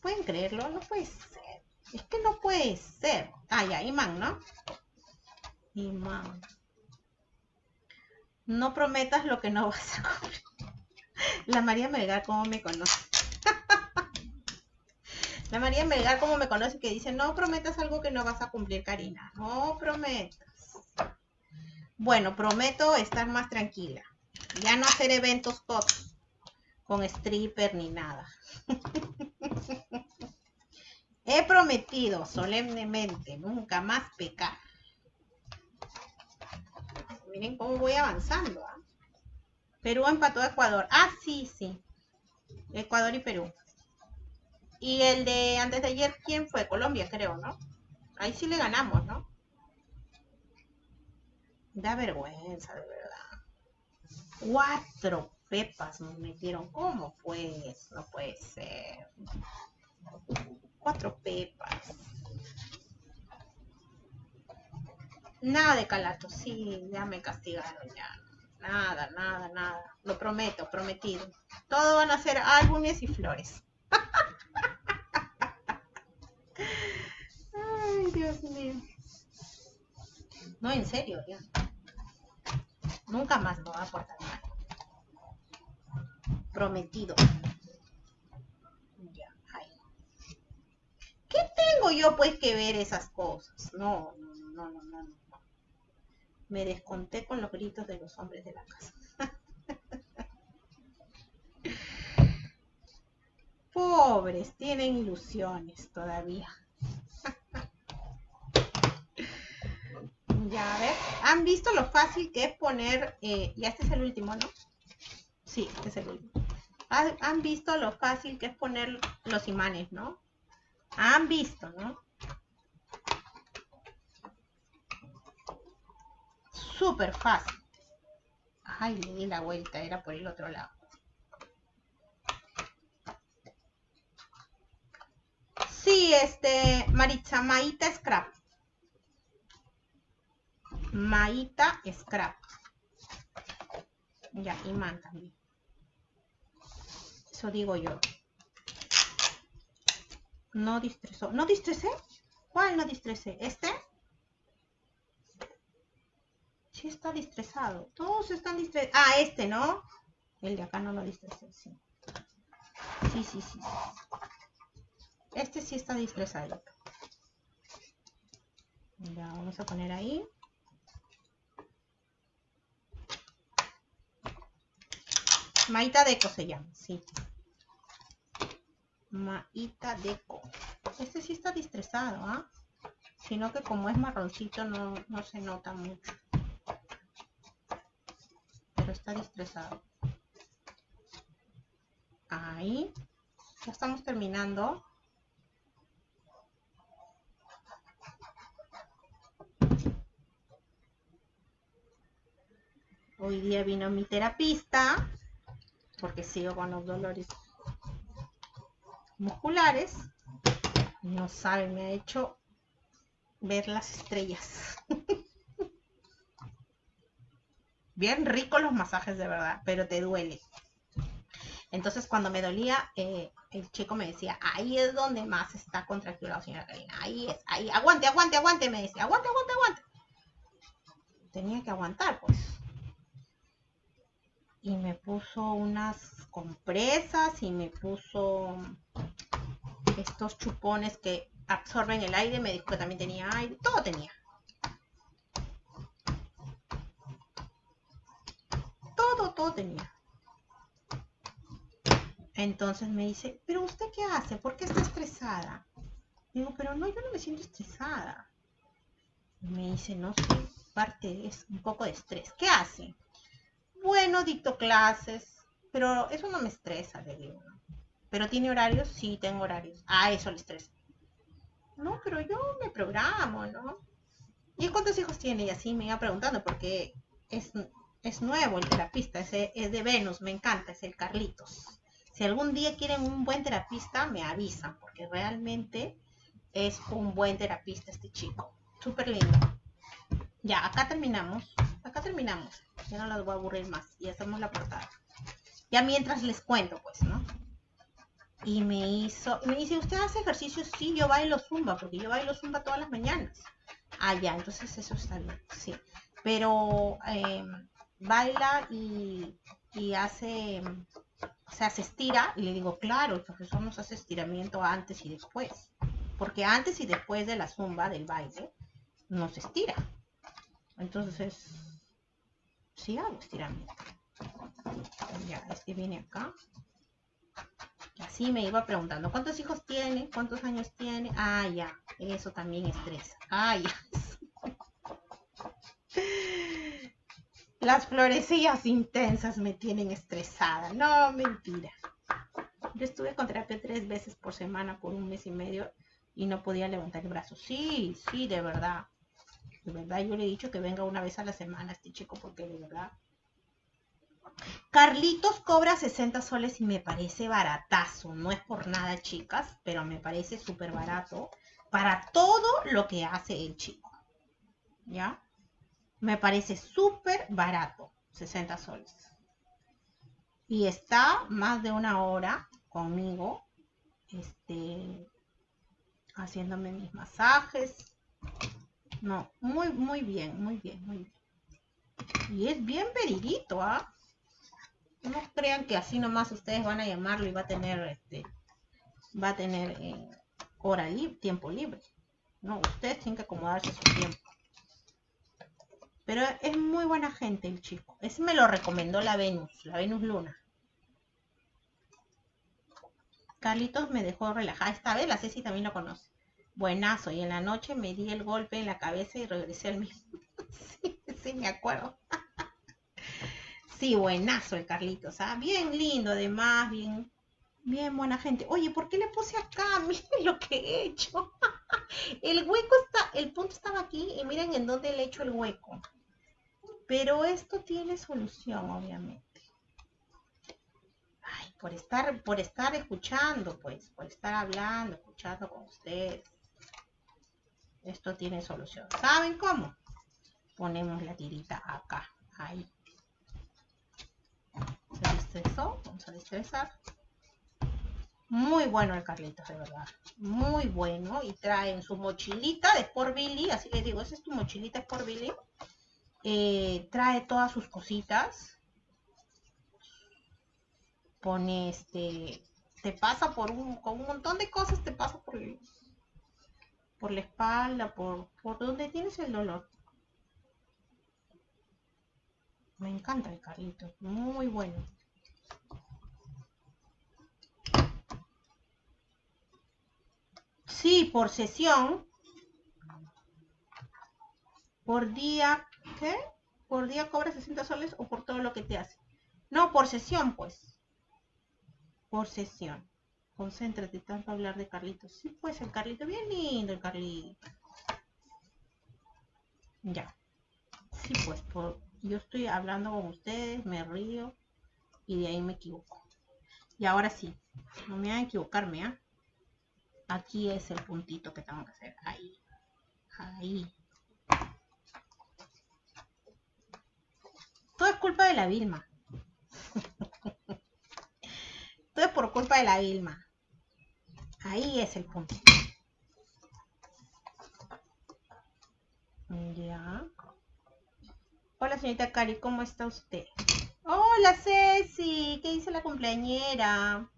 ¿Pueden creerlo? No puede ser. Es que no puede ser. Ah, ya, imán, ¿no? Imán. No prometas lo que no vas a cumplir. La María Melgar, ¿cómo me conoce? La María Melgar, ¿cómo me conoce? Que dice, no prometas algo que no vas a cumplir, Karina. No prometas. Bueno, prometo estar más tranquila. Ya no hacer eventos con, con stripper ni nada. He prometido solemnemente nunca más pecar. Miren cómo voy avanzando. ¿ah? Perú empató a Ecuador. Ah, sí, sí. Ecuador y Perú. Y el de antes de ayer, ¿quién fue? Colombia, creo, ¿no? Ahí sí le ganamos, ¿no? Da vergüenza, de verdad. Cuatro pepas nos metieron. ¿Cómo pues? No puede ser. Cuatro pepas. Nada de calato, sí, ya me castigaron ya. Nada, nada, nada. Lo prometo, prometido. Todo van a ser álbumes y flores. Ay, Dios mío. No, en serio, ya. Nunca más me va a portar mal. Prometido. Ya, ahí. ¿Qué tengo yo pues que ver esas cosas? No, no, no, no, no. Me desconté con los gritos de los hombres de la casa. Pobres, tienen ilusiones todavía. ya, a ver. ¿Han visto lo fácil que es poner... Eh, ya este es el último, ¿no? Sí, este es el último. ¿Han visto lo fácil que es poner los imanes, no? Han visto, ¿no? Súper fácil. Ay, le di la vuelta, era por el otro lado. Sí, este, Maritza, Maita Scrap. Maita Scrap. Ya, imán también. Eso digo yo. No distresó. ¿No distresé? ¿Cuál no distresé? ¿Este? Está distresado. Todos están distresados. Ah, este, ¿no? El de acá no lo distresé, sí. Sí, sí. Este sí está distresado. Vamos a poner ahí. Maita Deco se llama, sí. Maita Deco. Este sí está distresado, ¿ah? Sino que como es marroncito no, no se nota mucho. Pero está distresado. Ahí. Ya estamos terminando. Hoy día vino mi terapista porque sigo con los dolores musculares. No sabe, me ha hecho ver las estrellas. Bien ricos los masajes de verdad, pero te duele. Entonces cuando me dolía, eh, el chico me decía, ahí es donde más está contracturado, señora Karina. Ahí es, ahí, aguante, aguante, aguante, me decía, aguante, aguante, aguante. Tenía que aguantar, pues y me puso unas compresas y me puso estos chupones que absorben el aire, me dijo que también tenía aire, todo tenía. Todo, tenía. Entonces me dice, pero usted qué hace? ¿Por qué está estresada? Digo, pero no, yo no me siento estresada. Me dice, no sé, parte es un poco de estrés. ¿Qué hace? Bueno, dicto clases, pero eso no me estresa, le digo. ¿Pero tiene horarios? Sí, tengo horarios. Ah, eso le estresa. No, pero yo me programo, ¿no? ¿Y cuántos hijos tiene? Y así me iba preguntando, porque es es nuevo el terapista, es, es de Venus, me encanta, es el Carlitos. Si algún día quieren un buen terapista, me avisan, porque realmente es un buen terapista este chico. Súper lindo. Ya, acá terminamos. Acá terminamos. Ya no las voy a aburrir más. Y hacemos la portada. Ya mientras les cuento, pues, ¿no? Y me hizo, me dice, ¿usted hace ejercicio? Sí, yo bailo zumba, porque yo bailo zumba todas las mañanas. Ah, ya, entonces eso está bien, sí. Pero em, baila y, y hace, o sea, se estira, y le digo, claro, el profesor nos hace estiramiento antes y después. Porque antes y después de la zumba, del baile, no se estira. Entonces, sí hago estiramiento. Ya, este viene acá. Así me iba preguntando, ¿cuántos hijos tiene? ¿Cuántos años tiene? Ah, ya, eso también estresa. Ah, ya. Las florecillas intensas me tienen estresada. No, mentira. Yo estuve con terapia tres veces por semana por un mes y medio y no podía levantar el brazo. Sí, sí, de verdad. De verdad, yo le he dicho que venga una vez a la semana este chico porque de verdad. Carlitos cobra 60 soles y me parece baratazo. No es por nada, chicas, pero me parece súper barato para todo lo que hace el chico. ¿Ya? Me parece súper barato. 60 soles. Y está más de una hora conmigo. Este, haciéndome mis masajes. No, muy, muy bien, muy bien, muy bien. Y es bien veridito, ¿ah? No crean que así nomás ustedes van a llamarlo y va a tener, este, va a tener eh, hora libre, tiempo libre. No, ustedes tienen que acomodarse su tiempo. Pero es muy buena gente el chico. Ese me lo recomendó la Venus, la Venus Luna. Carlitos me dejó relajada. Esta vez la Ceci también lo conoce. Buenazo. Y en la noche me di el golpe en la cabeza y regresé al mismo. sí, sí, me acuerdo. sí, buenazo el Carlitos. ¿ah? Bien lindo, además, bien, bien buena gente. Oye, ¿por qué le puse acá? Miren lo que he hecho. el hueco está, el punto estaba aquí y miren en dónde le he hecho el hueco. Pero esto tiene solución, obviamente por estar, por estar escuchando, pues, por estar hablando, escuchando con ustedes. Esto tiene solución. ¿Saben cómo? Ponemos la tirita acá, ahí. Se destresó, vamos a destresar. Muy bueno el Carlitos, de verdad. Muy bueno. Y trae en su mochilita de Sport Billy, así les digo, esa es tu mochilita Sport Billy. Eh, trae todas sus cositas pone este, te pasa por un, con un montón de cosas, te pasa por, por la espalda, por, por donde tienes el dolor. Me encanta el carrito, muy bueno. Sí, por sesión. Por día, ¿qué? Por día cobra 60 soles o por todo lo que te hace. No, por sesión, pues por sesión. Concéntrate tanto a hablar de Carlitos. Sí, pues el Carlito, bien lindo el Carlito. Ya. Sí, pues por, yo estoy hablando con ustedes, me río y de ahí me equivoco. Y ahora sí, no me a equivocarme, ¿ah? Aquí es el puntito que tengo que hacer. Ahí. Ahí. Todo es culpa de la Vilma. Todo es por culpa de la Vilma. Ahí es el punto. Ya. Hola, señorita Cari, ¿cómo está usted? Hola, Ceci. ¿Qué dice la cumpleañera?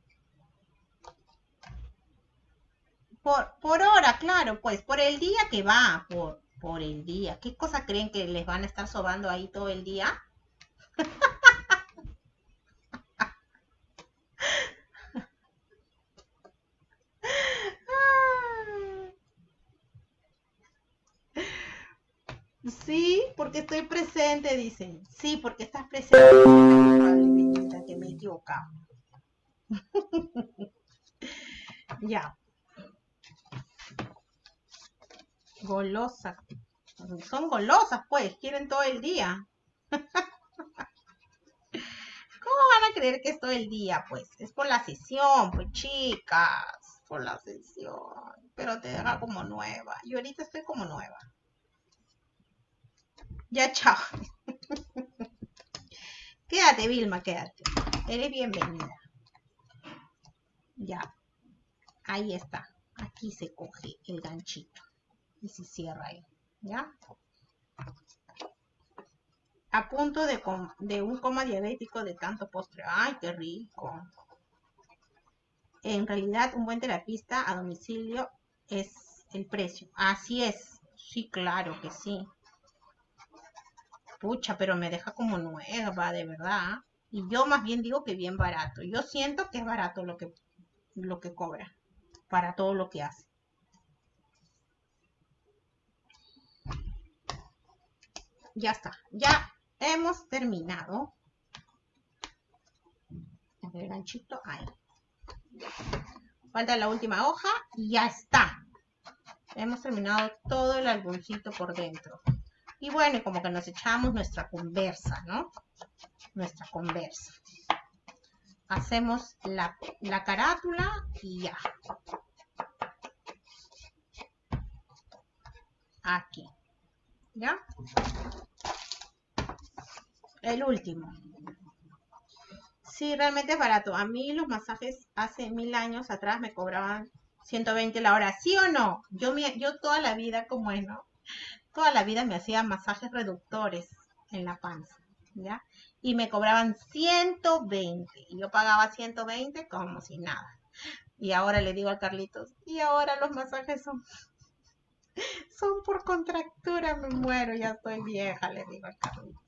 Por, por hora, claro, pues, por el día que va, por, por el día. ¿Qué cosa creen que les van a estar sobando ahí todo el día? Sí, porque estoy presente, dicen. Sí, porque estás presente. Que me he ya. Golosa. Son golosas, pues. Quieren todo el día. creer que es todo el día, pues. Es por la sesión, pues, chicas. Por la sesión. Pero te deja como nueva. Yo ahorita estoy como nueva. Ya, chao. quédate, Vilma, quédate. Eres bienvenida. Ya. Ahí está. Aquí se coge el ganchito. Y se cierra ahí. ¿Ya? A punto de, de un coma diabético de tanto postre. ¡Ay, qué rico! En realidad, un buen terapista a domicilio es el precio. Así es. Sí, claro que sí. Pucha, pero me deja como nueva, de verdad. Y yo más bien digo que bien barato. Yo siento que es barato lo que, lo que cobra para todo lo que hace. Ya está. Ya hemos terminado. El ganchito ahí. Falta la última hoja y ya está. Hemos terminado todo el álbumcito por dentro. Y bueno, como que nos echamos nuestra conversa, ¿no? Nuestra conversa. Hacemos la, la carátula y ya. Aquí. ¿Ya? El último. Sí, realmente es barato. A mí los masajes hace mil años atrás me cobraban 120 la hora. ¿Sí o no? Yo, yo toda la vida, como es, ¿no? Toda la vida me hacía masajes reductores en la panza, ¿ya? Y me cobraban 120. Y yo pagaba 120 como si nada. Y ahora le digo a Carlitos, y ahora los masajes son, son por contractura, me muero, ya estoy vieja, le digo a Carlitos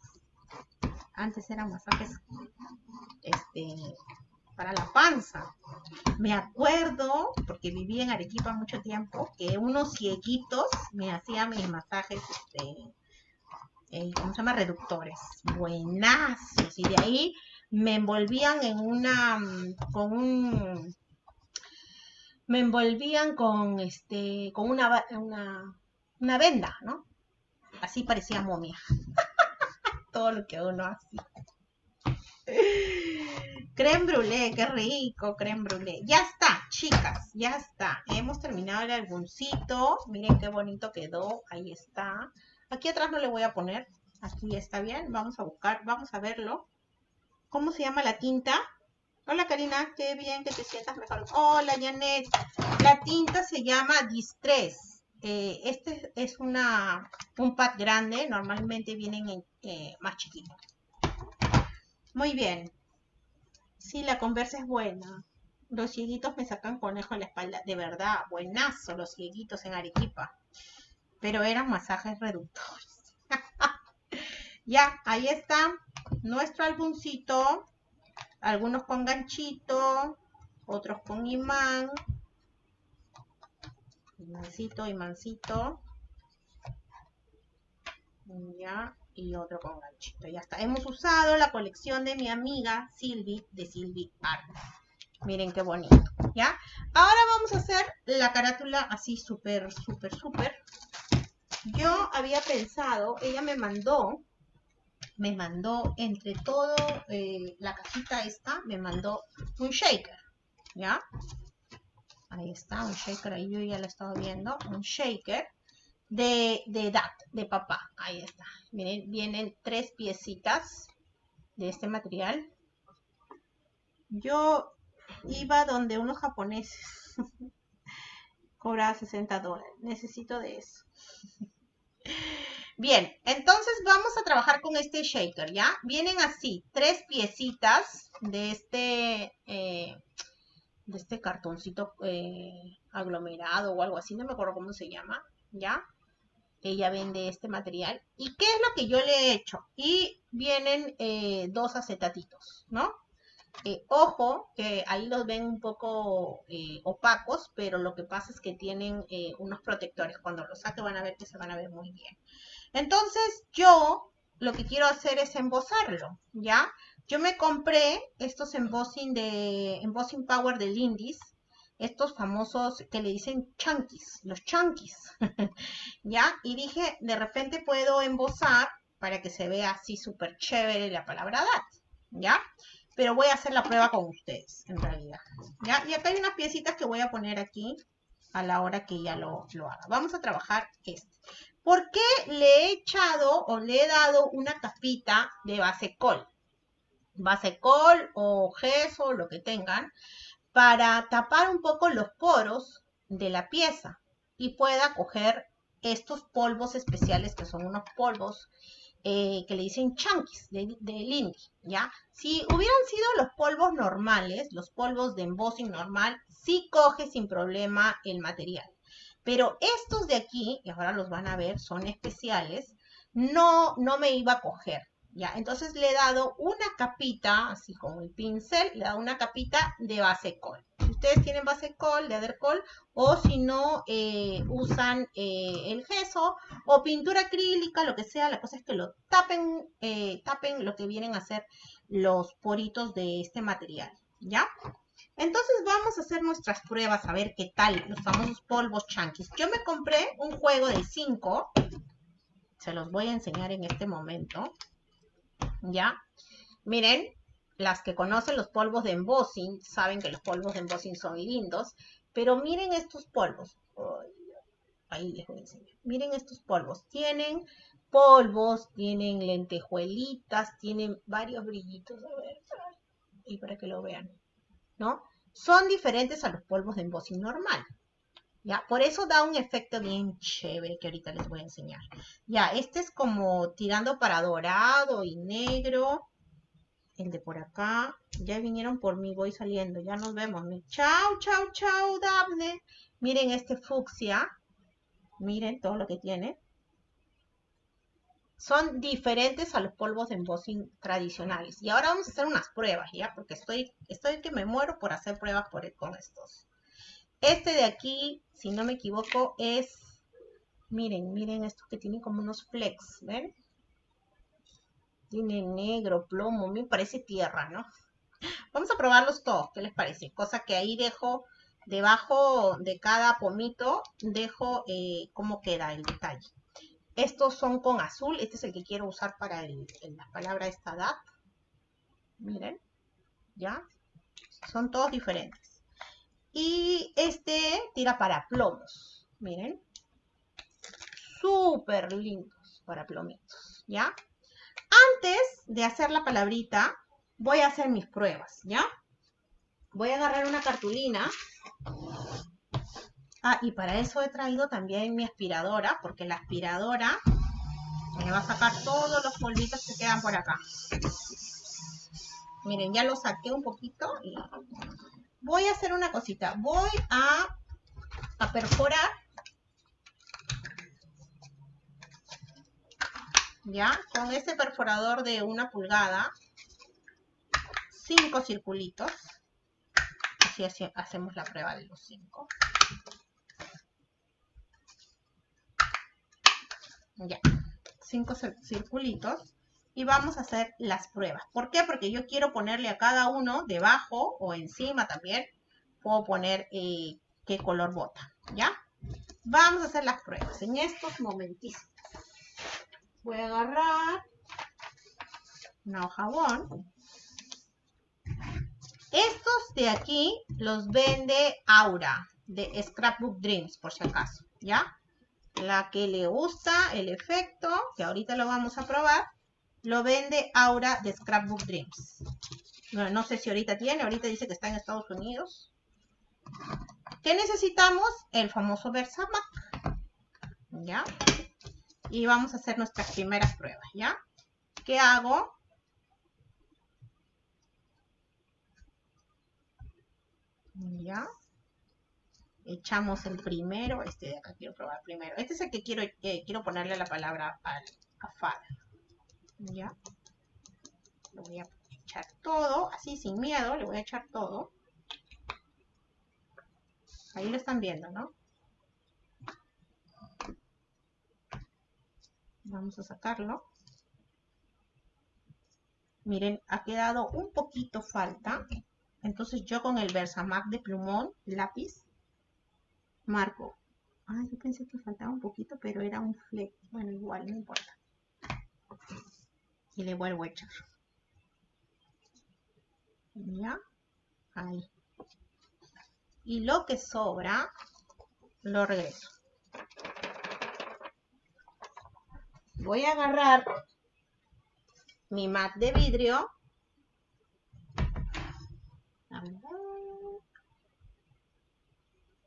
antes eran masajes este, para la panza. Me acuerdo, porque viví en Arequipa mucho tiempo, que unos cieguitos me hacían mis masajes, este, eh, ¿cómo se llama? Reductores. Buenazos. Y de ahí me envolvían en una, con un, me envolvían con, este, con una, una, una venda, ¿no? Así parecía momia. todo lo que uno hace. Creme qué rico, creme brûlée. Ya está, chicas, ya está. Hemos terminado el álbumcito. Miren qué bonito quedó. Ahí está. Aquí atrás no le voy a poner. Aquí está bien. Vamos a buscar, vamos a verlo. ¿Cómo se llama la tinta? Hola Karina, qué bien que te sientas mejor. Hola Janet. La tinta se llama Distress. Eh, este es una, un pad grande, normalmente vienen en, eh, más chiquitos. Muy bien. Sí, la conversa es buena. Los cieguitos me sacan conejo en la espalda. De verdad, buenazo los cieguitos en Arequipa. Pero eran masajes reductores. ya, ahí está nuestro álbumcito. Algunos con ganchito, otros con imán, imancito, imancito. Ya, y otro con ganchito. Ya está. Hemos usado la colección de mi amiga Silvi, de Silvi Art. Miren qué bonito. ¿Ya? Ahora vamos a hacer la carátula así súper, súper, súper. Yo había pensado, ella me mandó, me mandó entre todo eh, la cajita esta, me mandó un shaker. ¿Ya? Ahí está, un shaker, ahí yo ya lo estaba viendo. Un shaker de, de dad, de papá. Ahí está. Miren, vienen tres piecitas de este material. Yo iba donde unos japoneses cobraba 60 dólares. Necesito de eso. Bien, entonces vamos a trabajar con este shaker, ¿ya? Vienen así, tres piecitas de este eh, de este cartoncito eh, aglomerado o algo así, no me acuerdo cómo se llama, ¿ya? Ella vende este material. ¿Y qué es lo que yo le he hecho? Y vienen eh, dos acetatitos, ¿no? Eh, ojo, que ahí los ven un poco opacos, pero lo que pasa es que tienen unos protectores. Cuando los saque van a ver que se van a ver muy bien. Entonces, yo lo que quiero hacer es embosarlo, ¿ya? Yo me compré estos embossing de embossing power del Indies, estos famosos que le dicen chunkies, los chunkies, ¿ya? Y dije, de repente puedo embosar para que se vea así súper chévere la palabra DAT, ¿ya? pero voy a hacer la prueba con ustedes, en realidad. ¿ya? Y acá hay unas piecitas que voy a poner aquí a la hora que ya lo, lo haga. Vamos a trabajar este. ¿Por qué le he echado o le he dado una capita de base col? Base col o gesso, lo que tengan, para tapar un poco los poros de la pieza y pueda coger estos polvos especiales que son unos polvos eh, que le dicen chunkies de, de ¿ya? Si hubieran sido los polvos normales, los polvos de embossing normal, sí coge sin problema el material. Pero estos de aquí, y ahora los van a ver, son especiales, no, no me iba a coger, ¿ya? Entonces le he dado una capita, así como el pincel, le he dado una capita de base col. Si ustedes tienen base col, de adercol, o si no, eh, usan eh, el gesso o pintura acrílica, lo que sea, la cosa es que lo tapen, eh, tapen lo que vienen a ser los poritos de este material, ¿ya? Entonces vamos a hacer nuestras pruebas a ver qué tal los famosos polvos chanquis. Yo me compré un juego de 5. Se los voy a enseñar en este momento. ¿Ya? Miren, las que conocen los polvos de embossing saben que los polvos de embossing son lindos. Pero miren estos polvos. Ahí les voy a enseñar. Miren estos polvos. Tienen polvos, tienen lentejuelitas, tienen varios brillitos. A ver, y para que lo vean. ¿no? Son diferentes a los polvos de embossing normal. Por eso da un efecto bien chévere que ahorita les voy a enseñar. Ya, este es como tirando para dorado y negro. El de por acá. Ya vinieron por mí, voy saliendo. Ya nos vemos. Chao, chao, chao, Daphne. Miren este fucsia. Miren todo lo que tiene son diferentes a los polvos de embossing tradicionales. Y ahora vamos a hacer unas pruebas, ¿ya? Porque estoy, estoy que me muero por hacer pruebas por, con estos. Este de aquí, si no me equivoco, es... Miren, miren esto que tiene como unos flex, ¿ven? Tiene negro, plomo, me parece tierra, ¿no? Vamos a probarlos todos, ¿qué les parece? Cosa que ahí dejo, debajo de cada pomito, dejo eh, cómo queda el detalle. Estos son con azul. Este es el que quiero usar para la palabra esta edad. Miren, ¿ya? Son todos diferentes. Y este tira para plomos. Miren. Súper lindos para plomitos, ¿ya? Antes de hacer la palabrita, voy a hacer mis pruebas, ¿ya? Voy a agarrar una cartulina Ah, y para eso he traído también mi aspiradora, porque la aspiradora me va a sacar todos los polvitos que quedan por acá. Miren, ya lo saqué un poquito. Y voy a hacer una cosita. Voy a, perforar. Ya, con este perforador de una pulgada. Cinco circulitos. Así hacemos la prueba de los cinco. Ya, cinco circulitos. Y vamos a hacer las pruebas. ¿Por qué? Porque yo quiero ponerle a cada uno debajo o encima también. Puedo poner eh, qué color bota. ¿Ya? Vamos a hacer las pruebas en estos momentitos. Voy a agarrar una jabón. Estos de aquí los vende Aura de Scrapbook Dreams, por si acaso. ¿Ya? la que le gusta el efecto, que ahorita lo vamos a probar, lo vende Aura de Scrapbook Dreams. no sé si ahorita tiene, ahorita dice que está en Estados Unidos. ¿Qué necesitamos? El famoso Versamac. ¿Ya? Y vamos a hacer nuestras primeras pruebas, ¿ya? ¿Qué hago? ¿Ya? echamos el primero, este de acá quiero probar primero. Este es el que quiero, quiero ponerle la palabra al, a ¿Ya? Lo voy a echar todo, así sin miedo, le voy a echar todo. Ahí lo están viendo, ¿no? Vamos a sacarlo. Miren, ha quedado un poquito falta. Entonces yo con el Versamac de plumón, lápiz, marco. Ah, yo pensé que faltaba un poquito, pero era un fleck. Bueno, igual, no importa. Y le vuelvo a echar. Ya, ahí. Y lo que sobra, lo regreso. Voy a agarrar mi mat de vidrio.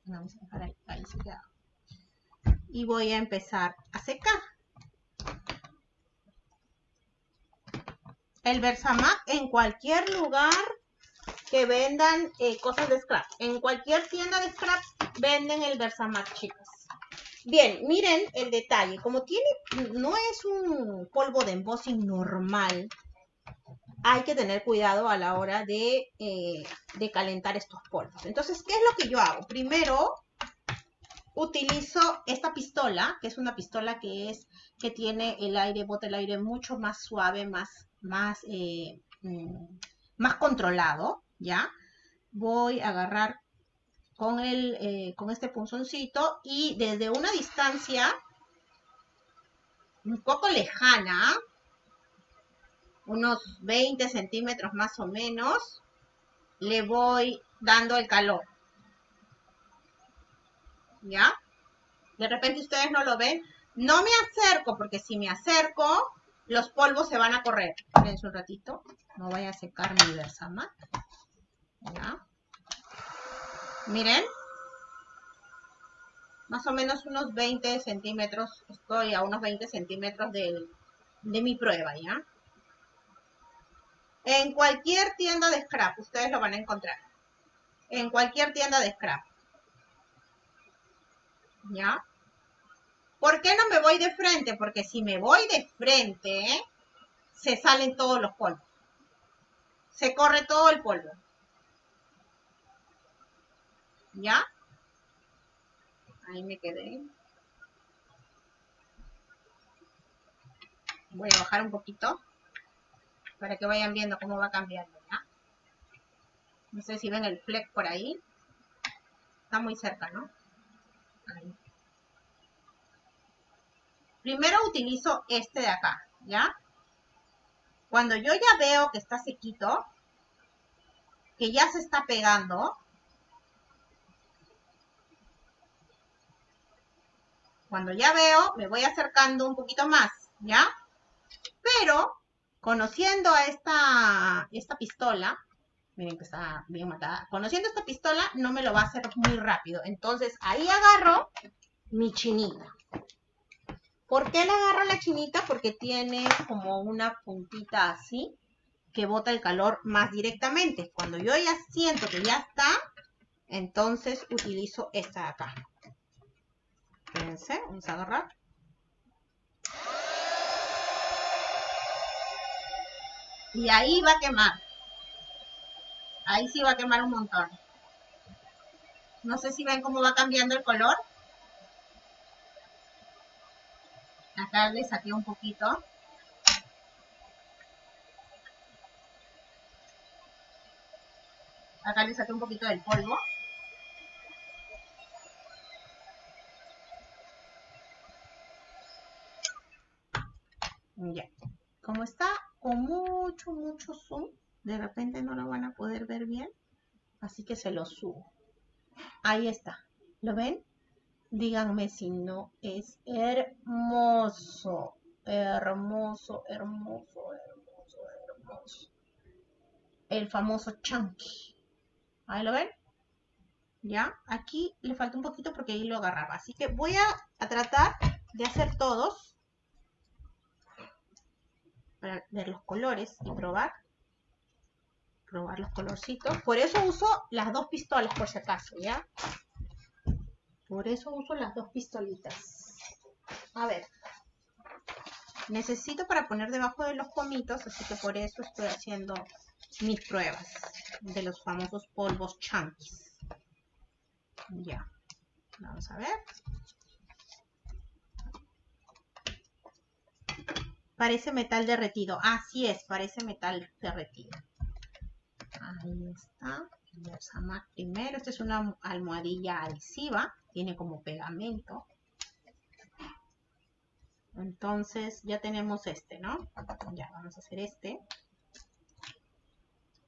Vamos a dejar ahí, se. Y voy a empezar a secar. El Versamac en cualquier lugar que vendan eh, cosas de scrap. En cualquier tienda de scrap venden el Versamac, chicos. Bien, miren el detalle. Como tiene, no es un polvo de embossing normal, hay que tener cuidado a la hora de, eh, de calentar estos polvos. Entonces, ¿qué es lo que yo hago? Primero, utilizo esta pistola, que es una pistola que es que tiene el aire, bota el aire mucho más suave, más, más, eh, mm, más controlado, ¿ya? Voy a agarrar con, el, eh, con este punzoncito y desde una distancia un poco lejana, unos 20 centímetros más o menos, le voy dando el calor. ¿Ya? De repente ustedes no lo ven. No me acerco, porque si me acerco, los polvos se van a correr. Espérense un ratito. No vaya a secar mi Versamat. ¿Ya? Miren. Más o menos unos 20 centímetros. Estoy a unos 20 centímetros de, de mi prueba, ¿ya? En cualquier tienda de scrap, ustedes lo van a encontrar. En cualquier tienda de scrap. ¿Ya? ¿Por qué no me voy de frente? Porque si me voy de frente, se salen todos los polvos. Se corre todo el polvo. ¿Ya? Ahí me quedé. Voy a bajar un poquito para que vayan viendo cómo va cambiando. No sé si ven el fleck por ahí. Está muy cerca, ¿no? Ahí. Primero utilizo este de acá, ¿ya? Cuando yo ya veo que está sequito, que ya se está pegando, Cuando ya veo, me voy acercando un poquito más, ¿ya? Pero, conociendo a esta, esta pistola, miren que está bien matada, conociendo esta pistola no me lo va a hacer muy rápido. Entonces, ahí agarro mi chinita. ¿Por qué la agarro la chinita? Porque tiene como una puntita así que bota el calor más directamente. Cuando yo ya siento que ya está, entonces utilizo esta de acá. Espérense, vamos a agarrar. Y ahí va a quemar. Ahí sí va a quemar un montón. No sé si ven cómo va cambiando el color. Acá le saqué un poquito. Acá le saqué un poquito del polvo. Ya. Como está con mucho, mucho zoom, de repente no lo van a poder ver bien. Así que se lo subo. Ahí está. ¿Lo ven? Díganme si no es hermoso. Hermoso, hermoso, hermoso, hermoso. El famoso chunky. Ahí lo ven. ¿Ya? Aquí le falta un poquito porque ahí lo agarraba. Así que voy a, a tratar de hacer todos para ver los colores y probar. Probar los colorcitos. Por eso uso las dos pistolas, por si acaso, ¿ya? Por eso uso las dos pistolitas. A ver. Necesito para poner debajo de los pomitos, así que por eso estoy haciendo mis pruebas de los famosos polvos chunkies. Ya. Vamos a ver. Parece metal derretido. Así es, parece metal derretido. Ahí está. Primero. Esta es una almohadilla adhesiva. Tiene como pegamento. Entonces ya tenemos este, ¿no? Ya, vamos a hacer este.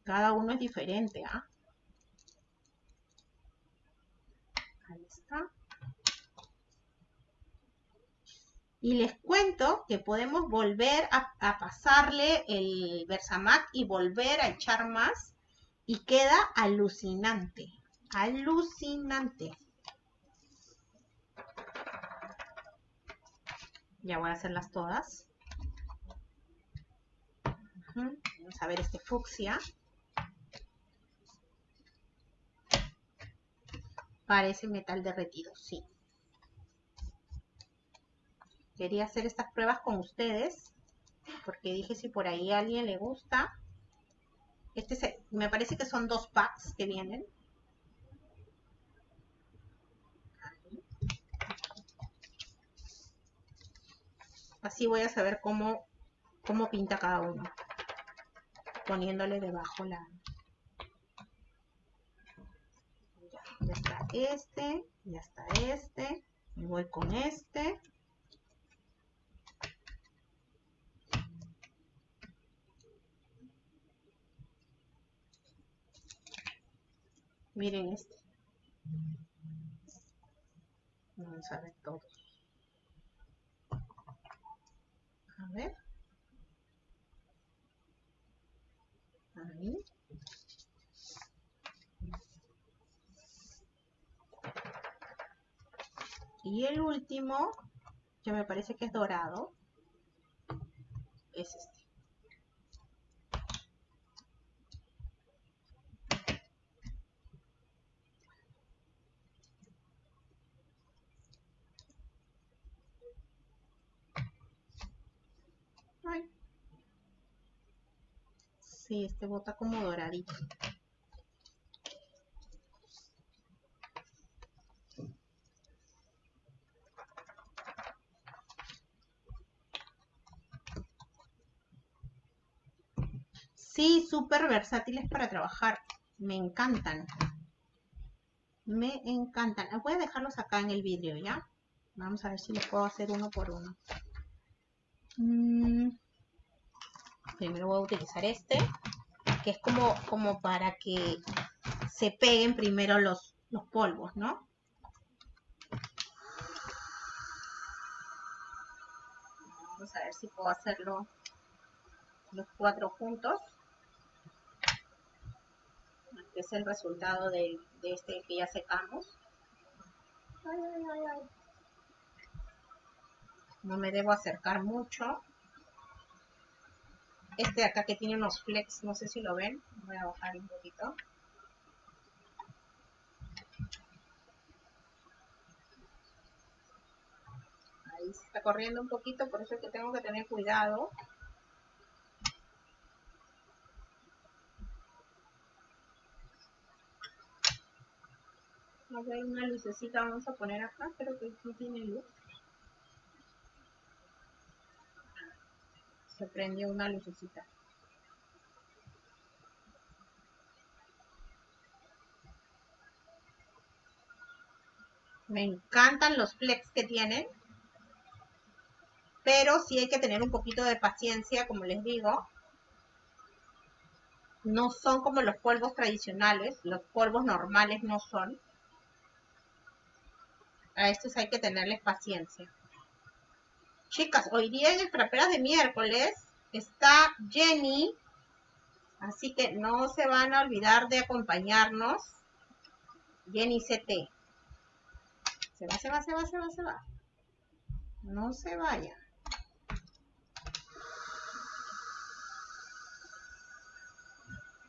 Cada uno es diferente, ¿ah? Ahí está. Y les cuento que podemos volver a, a pasarle el Versamac y volver a echar más. Y queda alucinante. Alucinante. Ya voy a hacerlas todas. Vamos a ver este fucsia. Parece metal derretido, sí. Quería hacer estas pruebas con ustedes, porque dije si por ahí a alguien le gusta. Este me parece que son dos packs que vienen. Así voy a saber cómo, cómo pinta cada uno. Poniéndole debajo la... Ya, está este, ya está este. Me voy con este. Miren este. Vamos a ver todos. A ver. Ahí. Y el último, que me parece que es dorado, es este. Sí, este bota como doradito. Sí, súper versátiles para trabajar. Me encantan. Me encantan. Voy a dejarlos acá en el vidrio, ¿ya? Vamos a ver si los puedo hacer uno por uno. Mm. Primero voy a utilizar este, que es como, como para que se peguen primero los, los polvos, ¿no? Vamos a ver si puedo hacerlo los cuatro juntos. Este es el resultado de, de este que ya secamos. No me debo acercar mucho. Este de acá que tiene unos flex, no sé si lo ven. Voy a bajar un poquito. Ahí se está corriendo un poquito, por eso es que tengo que tener cuidado. a ver una lucecita vamos a poner acá, pero que no tiene luz. Se prendió una lucecita. Me encantan los flex que tienen. Pero sí hay que tener un poquito de paciencia, como les digo. No son como los polvos tradicionales. Los polvos normales no son. A estos hay que tenerles paciencia. Chicas, hoy día en el Traperas de miércoles está Jenny, así que no se van a olvidar de acompañarnos. Jenny CT. Se va, se va, se va, se va, se va. No se vaya.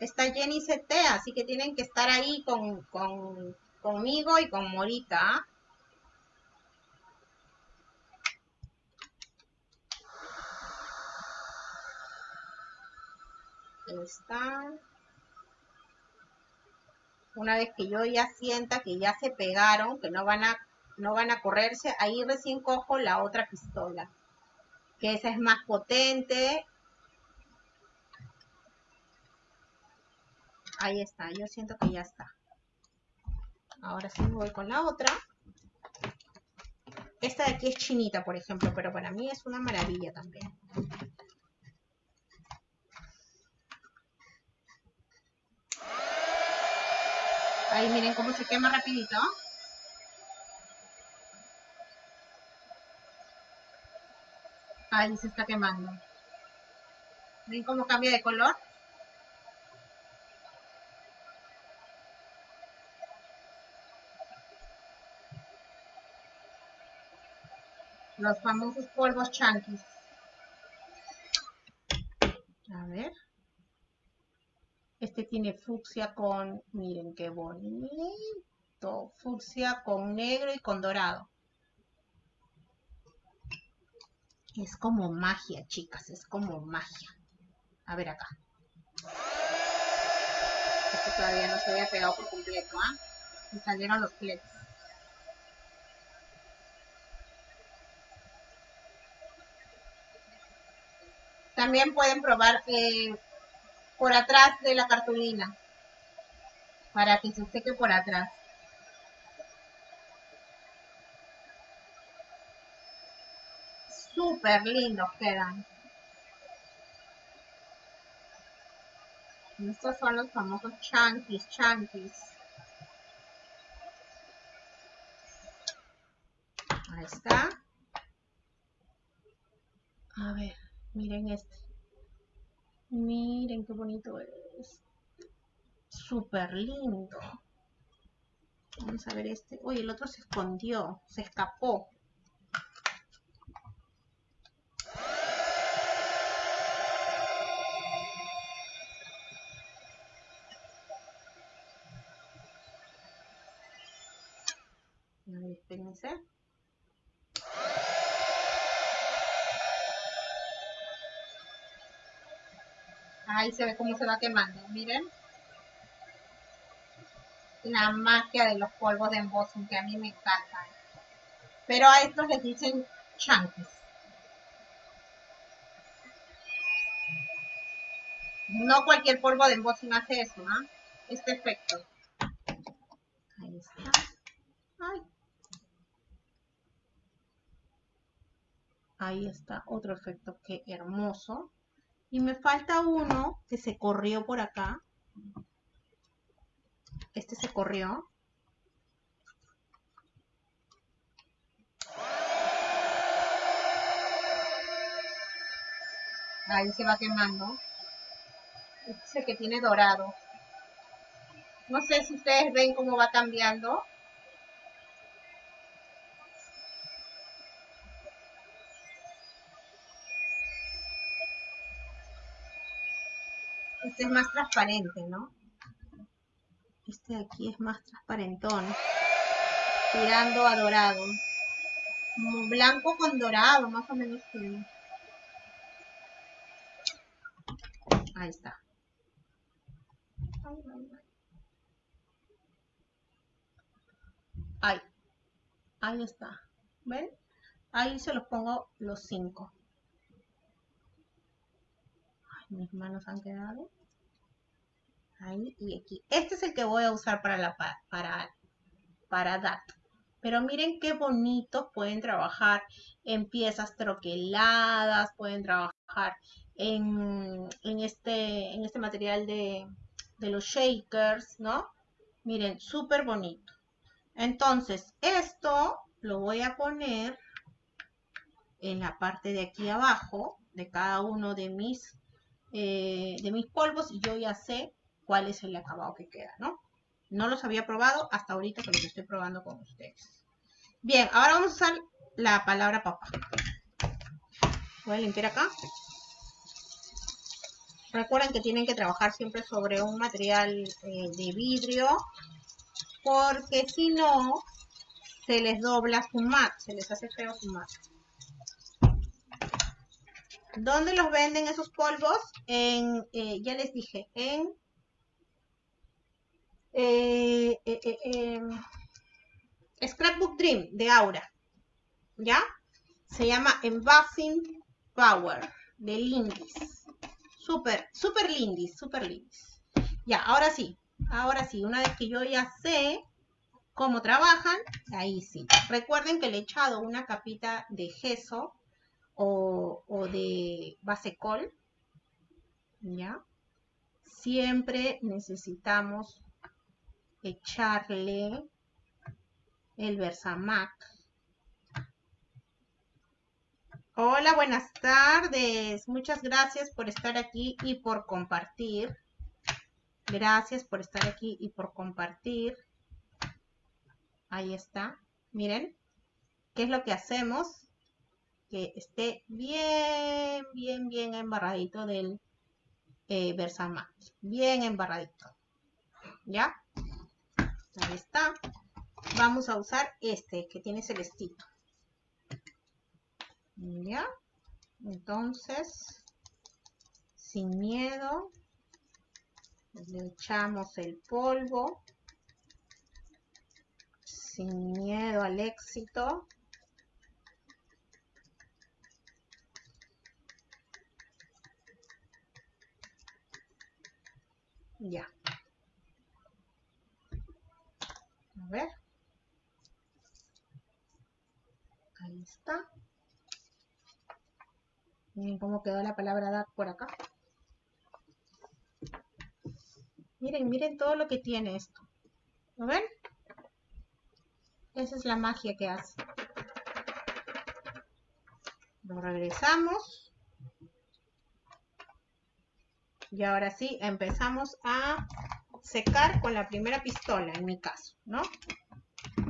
Está Jenny CT, así que tienen que estar ahí con, con, conmigo y con Morita. Está. Una vez que yo ya sienta que ya se pegaron, que no van a, no van a correrse, ahí recién cojo la otra pistola. Que esa es más potente. Ahí está, yo siento que ya está. Ahora sí voy con la otra. Esta de aquí es chinita, por ejemplo, pero para mí es una maravilla también. Ahí miren cómo se quema rapidito. Ahí se está quemando. ¿Ven cómo cambia de color? Los famosos polvos chanquis. A ver. Este tiene fucsia con, miren qué bonito. Fucsia con negro y con dorado. Es como magia, chicas, es como magia. A ver acá. Este todavía no se había pegado por completo, ¿ah? Y salieron los pletos. También pueden probar eh, por atrás de la cartulina para que se seque por atrás. Súper lindos quedan. Estos son los famosos chunkies, chunkies. Ahí está. A ver. Miren este. Miren qué bonito es. Súper lindo. Vamos a ver este. Oye, el otro se escondió, se escapó. A ver. Ahí se ve cómo se va quemando, miren. La magia de los polvos de embossing que a mí me encantan. Pero a estos les dicen chunkies. No cualquier polvo de embossing hace eso, ¿no? Este efecto. Ahí está. Ahí está otro efecto, qué hermoso. Y me falta uno que se corrió por acá. Este se corrió. Ahí se va quemando. Este es el que tiene dorado. No sé si ustedes ven cómo va cambiando. Este es más transparente, ¿no? Este de aquí es más transparentón. Tirando a dorado. Como blanco con dorado, más o menos. Ahí está. Ahí. Ahí está. ¿Ven? Ahí se los pongo los cinco. Ay, mis manos han quedado Este es el que voy a usar para la para, para DAT. Pero miren qué bonitos pueden trabajar en piezas troqueladas, pueden trabajar en, este, en este material de, de los shakers, ¿no? Miren, súper bonito. Entonces, esto lo voy a poner en la parte de aquí abajo de cada uno de mis, eh, de mis polvos y yo ya sé cuál es el acabado que queda, ¿no? No los había probado hasta ahorita que los estoy probando con ustedes. Bien, ahora vamos a usar la palabra papá. Voy a limpiar acá. Recuerden que tienen que trabajar siempre sobre un material eh, de vidrio porque si no se les dobla su mat, se les hace feo su mat. ¿Dónde los venden esos polvos? En, eh, ya les dije, en eh, eh, eh, Scrapbook Dream de Aura. ¿Ya? Se llama Embossing Power de Lindis. Súper, súper Lindis, súper Lindis. Ya, ahora sí, ahora sí, una vez que yo ya sé cómo trabajan, ahí sí. Recuerden que le he echado una capita de gesso o de base col. ¿Ya? Siempre necesitamos echarle el Versamac. Hola, buenas tardes. Muchas gracias por estar aquí y por compartir. Gracias por estar aquí y por compartir. Ahí está. Miren, ¿qué es lo que hacemos? Que esté bien, bien, bien embarradito del eh, Versamac. Bien embarradito. ¿Ya? Ahí está. Vamos a usar este que tiene celestito. ¿Ya? Entonces, sin miedo, le echamos el polvo. Sin miedo al éxito. Ya. A ver. Ahí está. Miren cómo quedó la palabra DAC por acá. Miren, miren todo lo que tiene esto. ¿Lo ven? Esa es la magia que hace. Lo regresamos. Y ahora sí, empezamos a secar con la primera pistola, en mi caso, ¿no?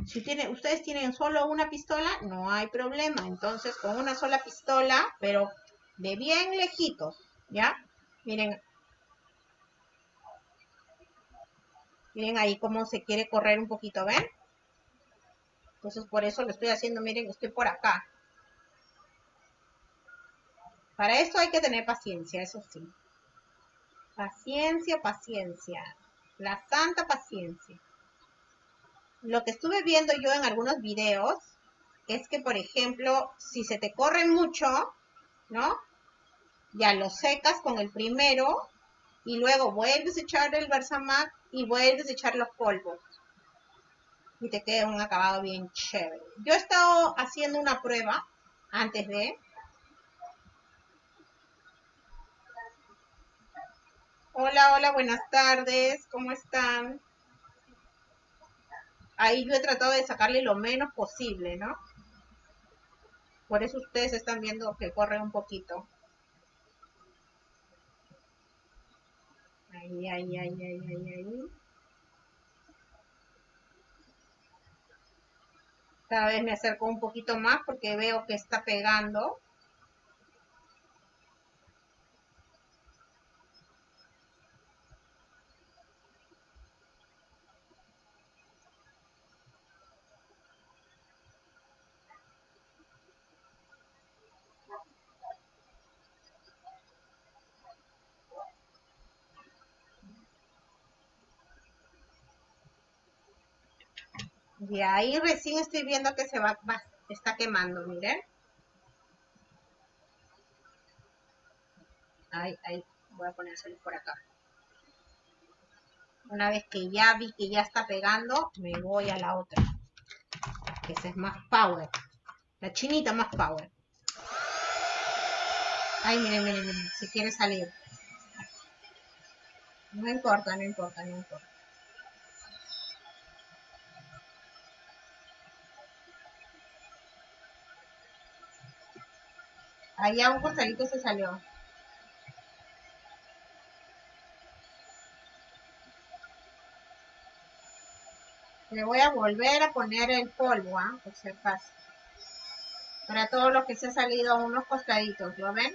Si tiene, ustedes tienen solo una pistola, no hay problema. Entonces, con una sola pistola, pero de bien lejitos, ¿ya? Miren. Miren ahí cómo se quiere correr un poquito, ¿ven? Entonces, por eso lo estoy haciendo, miren, estoy por acá. Para esto hay que tener paciencia, eso sí. Paciencia, paciencia. La santa paciencia. Lo que estuve viendo yo en algunos videos es que, por ejemplo, si se te corre mucho, ¿no? Ya lo secas con el primero y luego vuelves a echar el Versamac y vuelves a echar los polvos. Y te queda un acabado bien chévere. Yo he estado haciendo una prueba antes de... Hola, hola, buenas tardes. ¿Cómo están? Ahí yo he tratado de sacarle lo menos posible, ¿no? Por eso ustedes están viendo que corre un poquito. Ahí, ahí, ahí, ahí, ahí, ahí. Cada vez me acerco un poquito más porque veo que está pegando. Y ahí recién estoy viendo que se va, está quemando, miren. Ahí, ahí, voy a ponérselo por acá. Una vez que ya vi que ya está pegando, me voy a la otra. Que esa es más power. La chinita más power. Ay, miren, miren, miren, si quiere salir. No importa, no importa, no importa. Allá un costalito se salió. Le voy a volver a poner el polvo, ¿ah? por si acaso. Para todos los que se ha salido unos costaditos, ¿lo ven?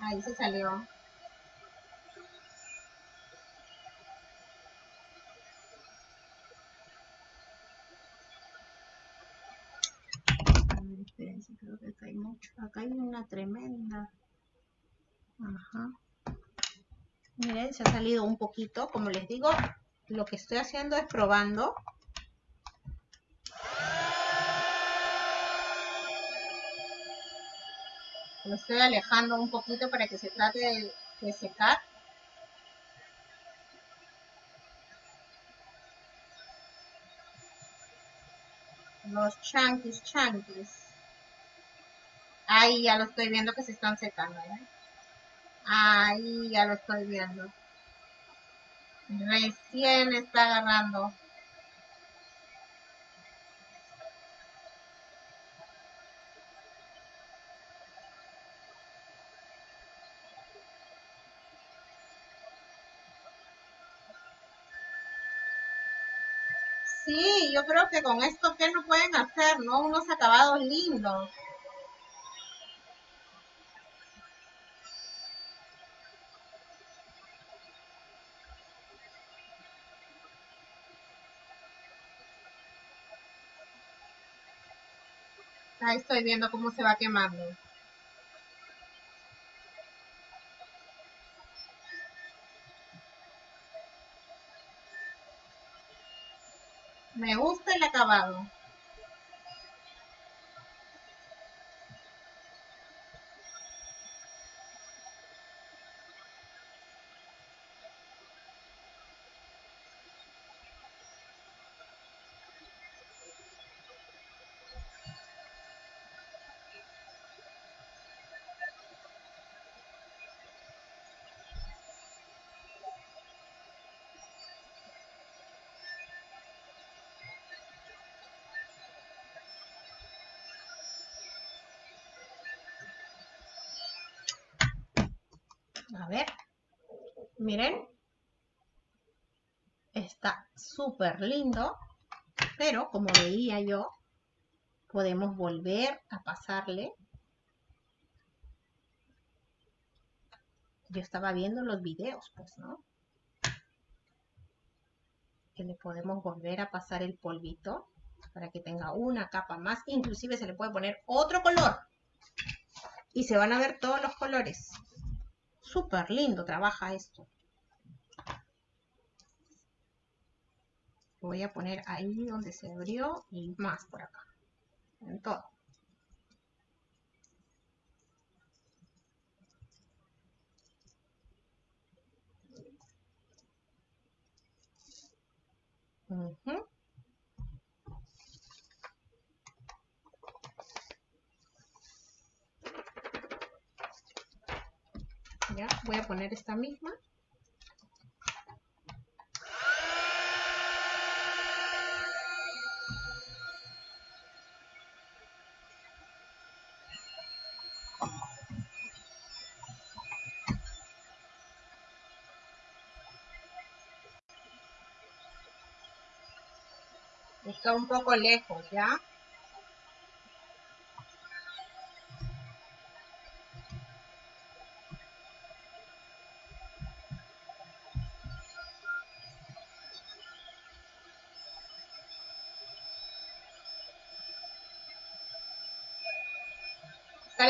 Ahí se salió. Acá hay una tremenda. Ajá. Miren, se ha salido un poquito. Como les digo, lo que estoy haciendo es probando. Lo estoy alejando un poquito para que se trate de, de secar. los chanquis chanquis. Ahí ya lo estoy viendo que se están secando. ¿eh? Ahí ya lo estoy viendo. Recién está agarrando. Sí, yo creo que con esto, ¿qué no pueden hacer? ¿No? Unos acabados lindos. Ahí estoy viendo cómo se va quemando. Me gusta el acabado. A ver. Miren. Está súper lindo. Pero como veía yo, podemos volver a pasarle. Yo estaba viendo los videos, pues, ¿no? Que le podemos volver a pasar el polvito para que tenga una capa más. Inclusive se le puede poner otro color. Y se van a ver todos los colores. Súper lindo trabaja esto. Voy a poner ahí donde se abrió y más por acá. En todo. Voy a poner esta misma. Está un poco lejos ya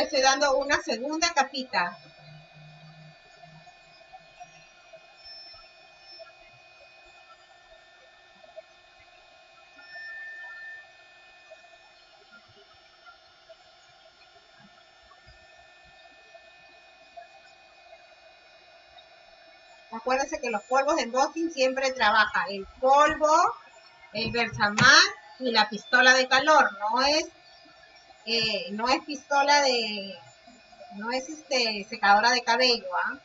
estoy dando una segunda capita. Acuérdense que los polvos de embossing siempre trabaja el polvo, el Versamar y la pistola de calor. No es no es pistola de, no es este secadora de cabello, ¿ah?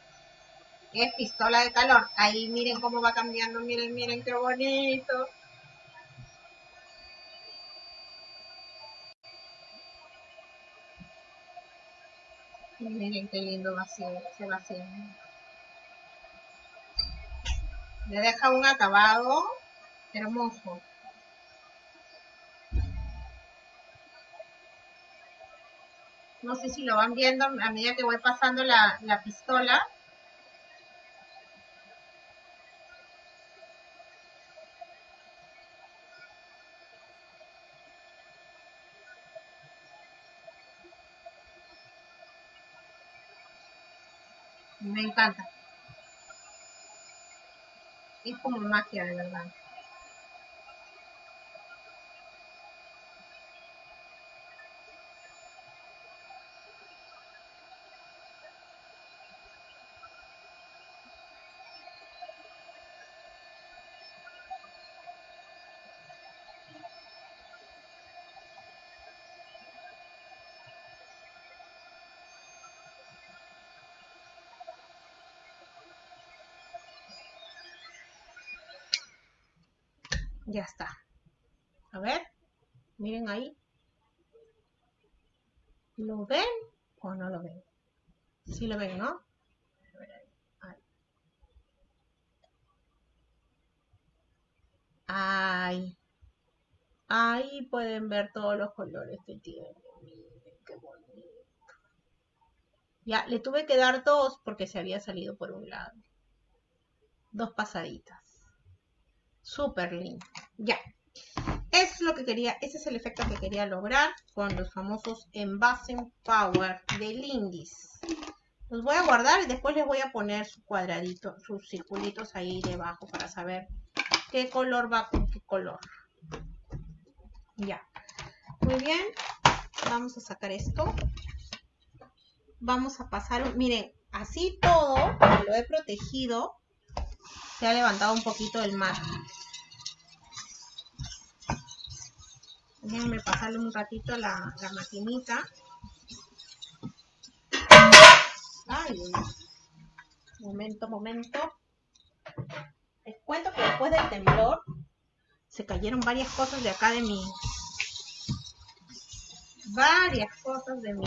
Es pistola de calor. Ahí miren cómo va cambiando, miren, miren qué bonito. Miren qué lindo va se va haciendo. Le deja un acabado hermoso. No sé si lo van viendo a medida que voy pasando la, la pistola. Me encanta. Es como magia de verdad. Ya está. A ver, miren ahí. ¿Lo ven o no lo ven? Sí lo ven, ¿no? Ay. Ahí pueden ver todos los colores que tiene. Miren qué bonito. Ya, le tuve que dar dos porque se había salido por un lado. Dos pasaditas. Súper lindo. Ya. Es lo que quería, ese es el efecto que quería lograr con los famosos Envasing Power de Lindis. Los voy a guardar y después les voy a poner su cuadradito, sus circulitos ahí debajo para saber qué color va con qué color. Ya. Muy bien. Vamos a sacar esto. Vamos a pasar, miren, así todo, lo he protegido, se ha levantado un poquito el mar. Déjenme pasarle un ratito la, la maquinita. Ay, momento, momento. Les cuento que después del temblor se cayeron varias cosas de acá de mi... Varias cosas de mi,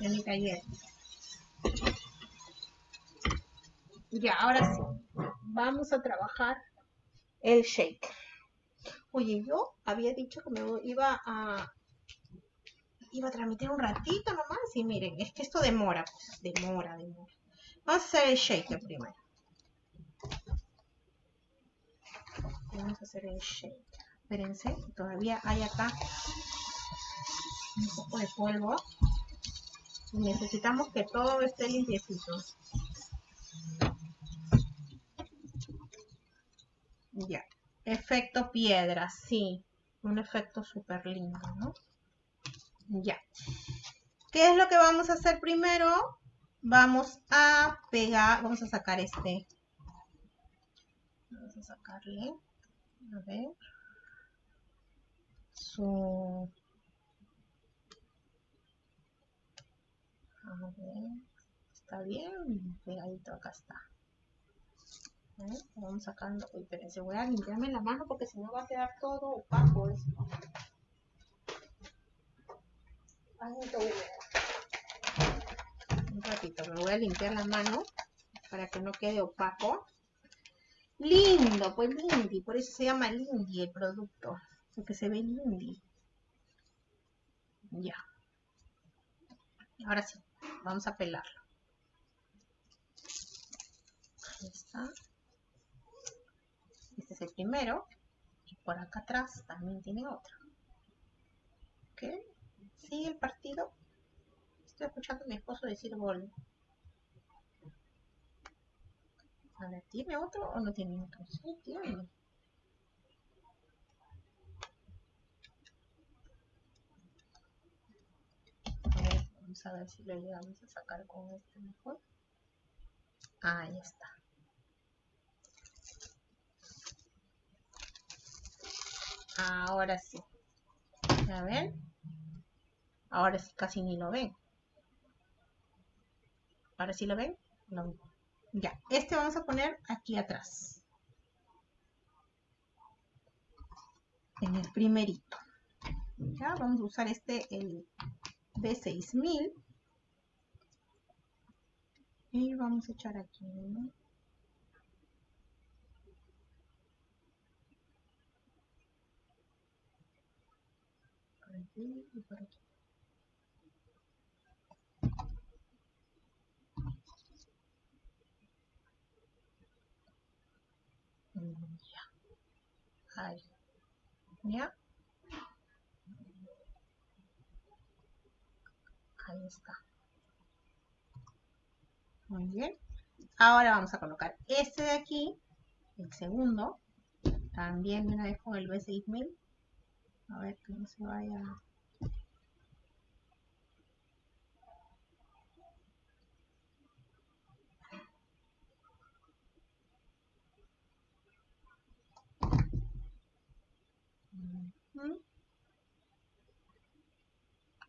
de mi taller. Ya, ahora sí. Vamos a trabajar el shake. Oye, yo había dicho que me iba a iba a transmitir un ratito nomás y miren, es que esto demora, pues, demora, demora. Vamos a hacer el shaker primero. Vamos a hacer el shake. Espérense, todavía hay acá un poco de polvo. necesitamos que todo esté limpiecito. Ya. Efecto piedra, sí. Un efecto súper lindo, ¿no? Ya. ¿Qué es lo que vamos a hacer primero? Vamos a pegar, vamos a sacar este. Vamos a sacarle. A ver. Su... A ver. Está bien pegadito, acá está. Vamos sacando. Uy, espérense, voy a limpiarme la mano porque si no va a quedar todo opaco. Un ratito, me voy a limpiar la mano para que no quede opaco. Lindo, pues Lindy, por eso se llama Lindy el producto, porque se ve Lindy. Ya. Ahora sí, vamos a pelarlo. Ahí está. Este es el primero. Y por acá atrás también tiene otro. ¿Ok? ¿Sigue el partido? Estoy escuchando a mi esposo decir gol. A ver, ¿tiene otro o no tiene otro? Sí, tiene. A ver, vamos a ver si lo llegamos a sacar con este mejor. Ahí está. Ahora sí. ¿Ya ven? Ahora sí casi ni lo ven. Ahora sí lo ven. Ya, este vamos a poner aquí atrás. En el primerito. Ya, vamos a usar este, el B6000. Y vamos a echar aquí. Aquí y por aquí. Ya. Ahí. ¿Ya? Ahí está. Muy bien. Ahora vamos a colocar este de aquí, el segundo, también una vez con el B6000. A ver que no se vaya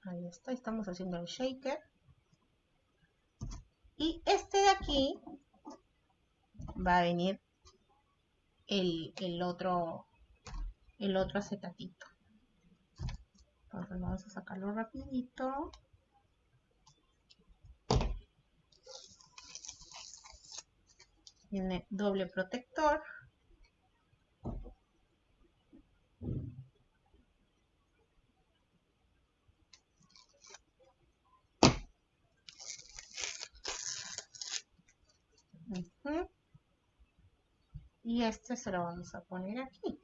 Ahí está, estamos haciendo el shaker. Y este de aquí va a venir el, el otro el otro acetatito. Vamos a sacarlo rapidito. Tiene doble protector. Y este se lo vamos a poner aquí.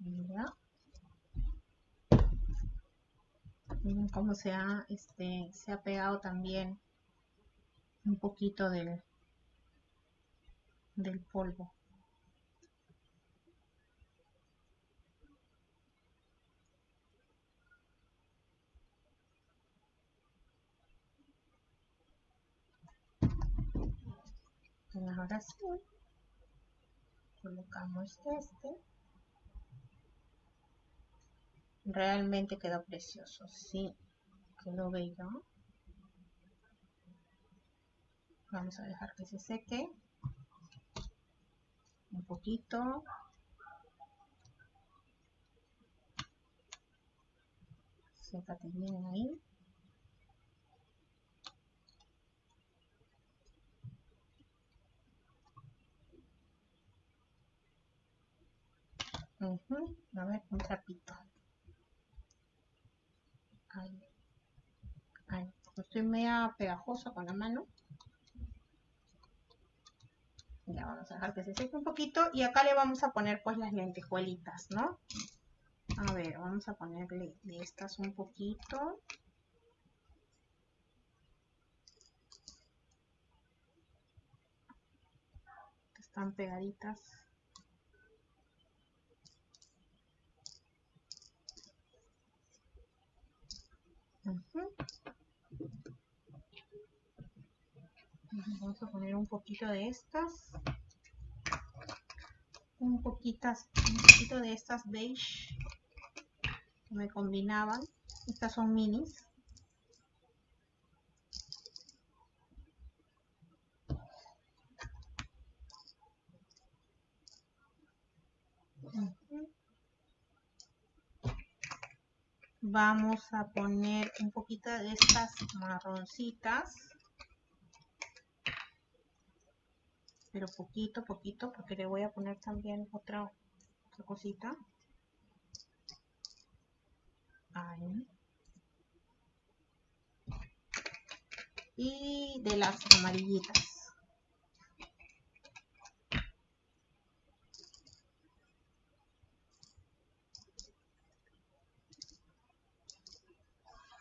Mira. Miren cómo se ha, este, se ha pegado también un poquito del, del polvo. ahora sí colocamos este realmente quedó precioso sí. Quedó bello. Vamos a dejar que se seque un poquito. Sécate bien ahí. A ver, un trapito. Estoy media pegajosa con la mano. Ya vamos a dejar que se seque un poquito. Y acá le vamos a poner pues las lentejuelitas, ¿no? A ver, vamos a ponerle de estas un poquito. Están pegaditas. Vamos a poner un poquito de estas. Un, poquitas, un poquito de estas beige que me combinaban. Estas son minis. Vamos a poner un poquito de estas marroncitas. Pero poquito poquito porque le voy a poner también otra, cosita. Y de las amarillitas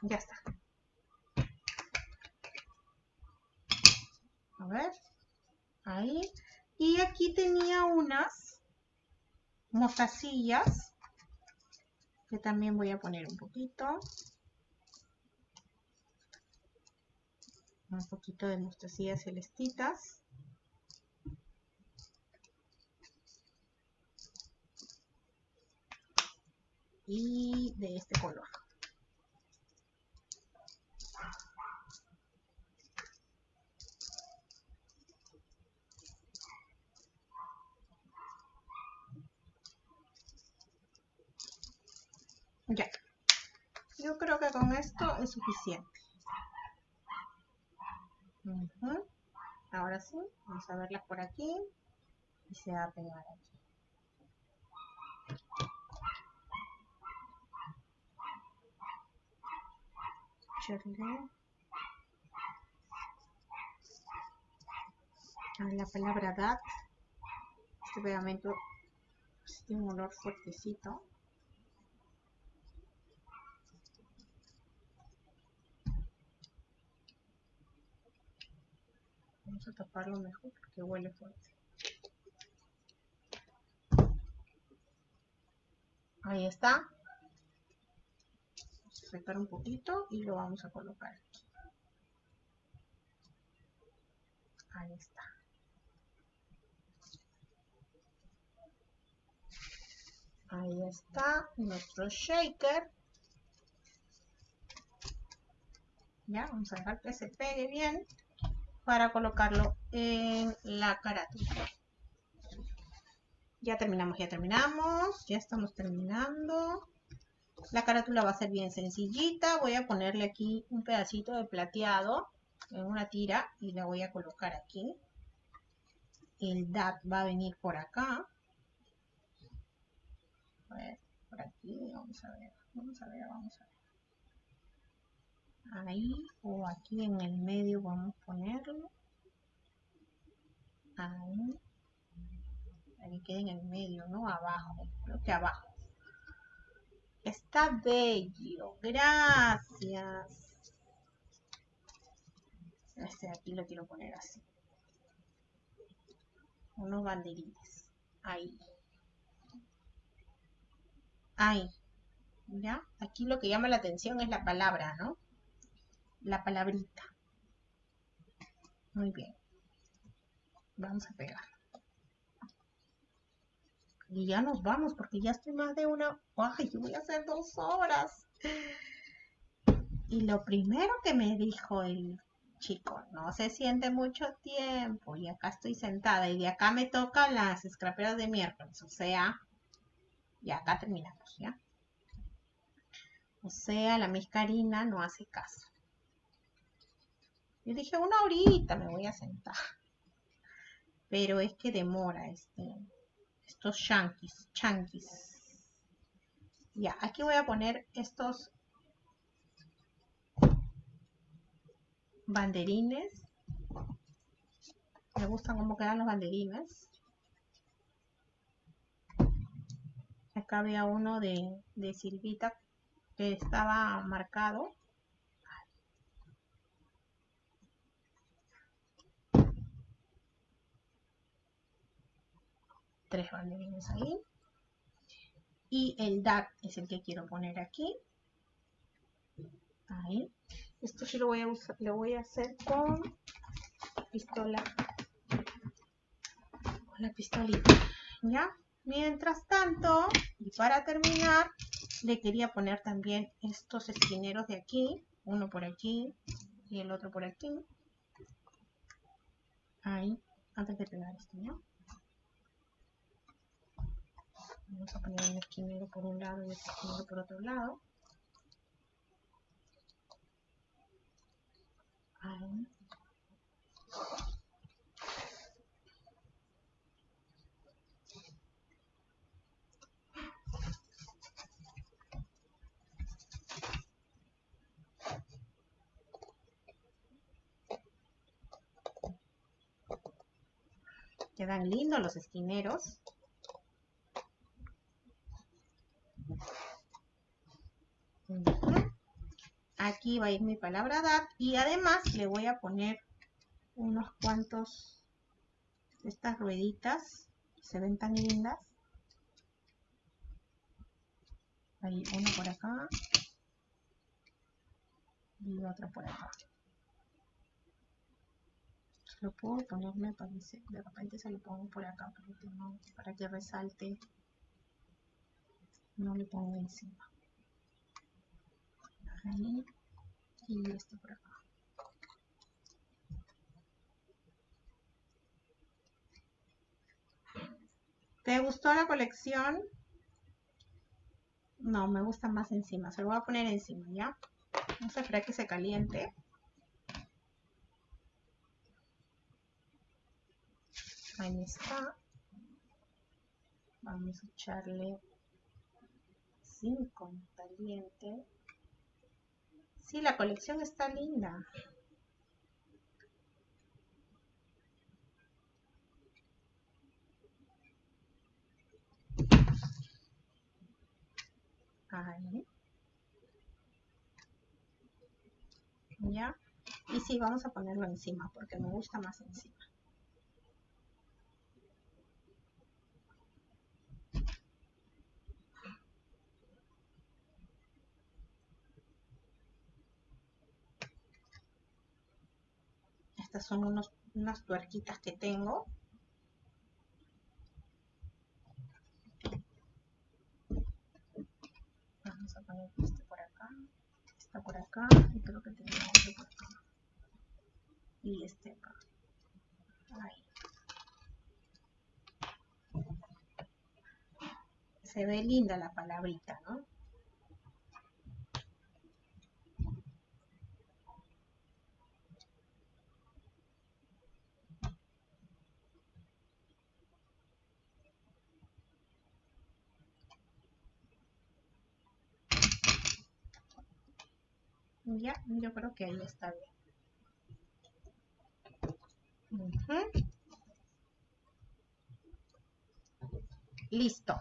Ya está. A ver. Ahí. Y aquí tenía unas mostacillas que también voy a poner un poquito. Un poquito de mostacillas celestitas. Y de este color. Ya. Yo creo que es suficiente. Ahora sí, vamos a verla por aquí y se va a pegar aquí. la palabra dat este pegamento tiene un olor fuertecito Vamos a taparlo mejor porque huele fuerte. Ahí está. Vamos a sacar un poquito y lo vamos a colocar aquí. Ahí está. Ahí está nuestro shaker. Ya, vamos a dejar que se pegue bien para colocarlo en la carátula. Ya terminamos, ya terminamos. Ya estamos terminando. La carátula va a ser bien sencillita. Voy a ponerle aquí un pedacito de plateado en una tira y la voy a colocar aquí. El DAT va a venir por acá. A ver, por aquí, vamos a ver, vamos a ver, vamos a ver. Ahí o aquí en el medio vamos a ponerlo. Ahí. Ahí queda en el medio, ¿no? Abajo, creo que abajo. Está bello, gracias. Este de aquí lo quiero poner así. Unos banderines. Ahí. Ahí. ¿Ya? Aquí lo que llama la atención es la palabra, ¿no? La palabrita. Muy bien. Vamos a pegar. Y ya nos vamos porque ya estoy más de una... ¡Ay, yo voy a hacer dos horas! Y lo primero que me dijo el chico, no se siente mucho tiempo y acá estoy sentada y de acá me tocan las escraperas de miércoles, o sea, y acá terminamos, ¿ya? O sea, la miscarina no hace caso. Yo dije, una horita me voy a sentar. Pero es que demora este, estos chanquis, chanquis. Ya, aquí voy a poner estos banderines. Me gustan cómo quedan los banderines. Acá había uno de, de Silvita que estaba marcado. Tres banderines ahí. Y el DAC es el que quiero poner aquí. Ahí. Esto sí lo voy a usar, lo voy a hacer con pistola. Con la pistolita. ¿Ya? Mientras tanto, y para terminar, le quería poner también estos esquineros de aquí. Uno por aquí y el otro por aquí. Ahí, antes de pegar esto, ¿no? Vamos a poner un esquinero por un lado y otro esquinero por otro lado. Quedan lindos los esquineros. Aquí va a ir mi palabra DAT y además le voy a poner unos cuantos de estas rueditas se ven tan lindas. Hay uno por acá y otro por acá. Lo puedo poner me parece de repente se lo pongo por acá para que resalte. No le pongo encima ahí y este por acá ¿Te gustó la colección? No, me gusta más encima. Se lo voy a poner encima, ¿ya? Vamos a esperar que se caliente. ahí está vamos a echarle 5 caliente sí, la colección está linda. Ahí. Ya. Y sí, vamos a ponerlo encima porque me gusta más encima Estas son unos, unas tuerquitas que tengo. Vamos a poner este por acá, esta por acá y creo que tenemos otro por acá. Y este acá. Ahí. Se ve linda la palabrita, ¿no? Ya, yo creo que ahí está bien. Listo.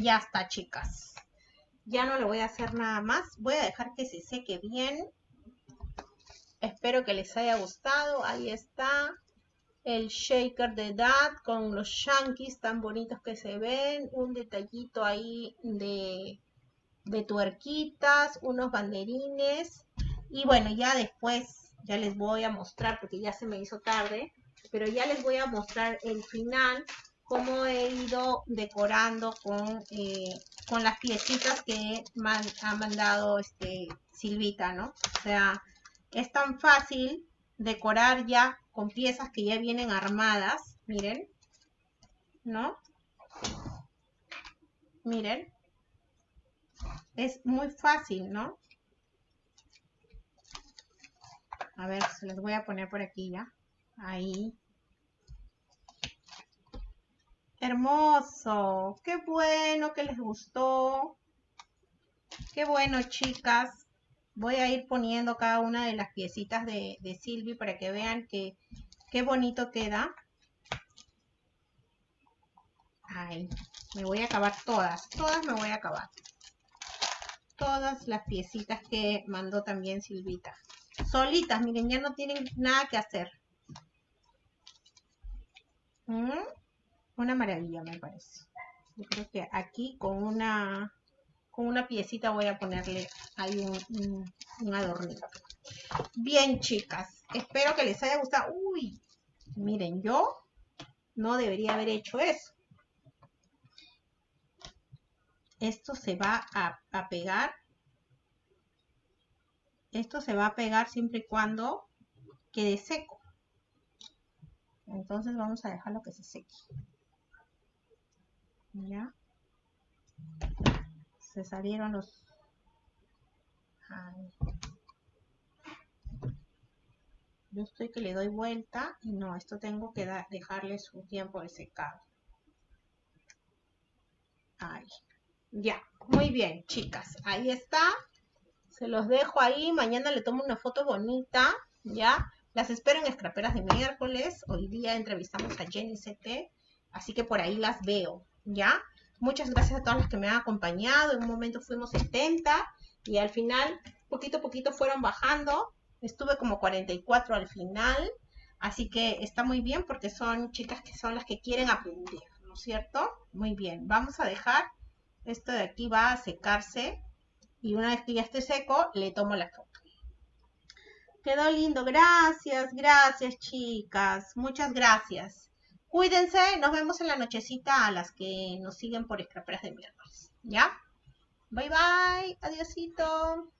Ya está, chicas. Ya no le voy a hacer nada más. Voy a dejar que se seque bien. Espero que les haya gustado. Ahí está el shaker de Dad con los shankies tan bonitos que se ven. Un detallito ahí de de tuerquitas, unos banderines y bueno, ya después ya les voy a mostrar porque ya se me hizo tarde, pero ya les voy a mostrar el final, cómo he ido decorando con, eh, con las piecitas que ha mandado este Silvita, ¿no? O sea, es tan fácil decorar ya con piezas que ya vienen armadas, miren, ¿no? Miren, es muy fácil, ¿no? A ver, se los voy a poner por aquí ya. Ahí. Hermoso. Qué bueno que les gustó. Qué bueno, chicas. Voy a ir poniendo cada una de las piecitas de, Silvi para que vean que, qué bonito queda. Ay, me voy a acabar todas. Todas me voy a acabar todas las piecitas que mandó también Silvita. Solitas, miren, ya no tienen nada que hacer. ¿Mm? Una maravilla, me parece. Yo creo que aquí con una con una piecita voy a ponerle ahí un, un, adornito. Bien, chicas. Espero que les haya gustado. Uy, miren, yo no debería haber hecho eso. Esto se va a, pegar. Esto se va a pegar siempre y cuando quede seco. Entonces vamos a dejarlo que se seque. Ya. Se salieron los... Yo estoy que le doy vuelta y no, esto tengo que dejarle su tiempo de secado. Ahí. Ya, muy bien, chicas. Ahí está. Se los dejo ahí. Mañana le tomo una foto bonita. Ya. Las espero en Escraperas de miércoles. Hoy día entrevistamos a Jenny CT. Así que por ahí las veo. Ya. Muchas gracias a todas las que me han acompañado. En un momento fuimos 70 y al final, poquito a poquito fueron bajando. Estuve como 44 al final. Así que está muy bien porque son chicas que son las que quieren aprender, ¿no es cierto? Muy bien. Vamos a dejar esto de aquí va a secarse y una vez que ya esté seco, le tomo la foto. Quedó lindo. Gracias, gracias chicas. Muchas gracias. Cuídense. Nos vemos en la nochecita a las que nos siguen por escraperas de miércoles. ¿Ya? Bye bye. Adiosito.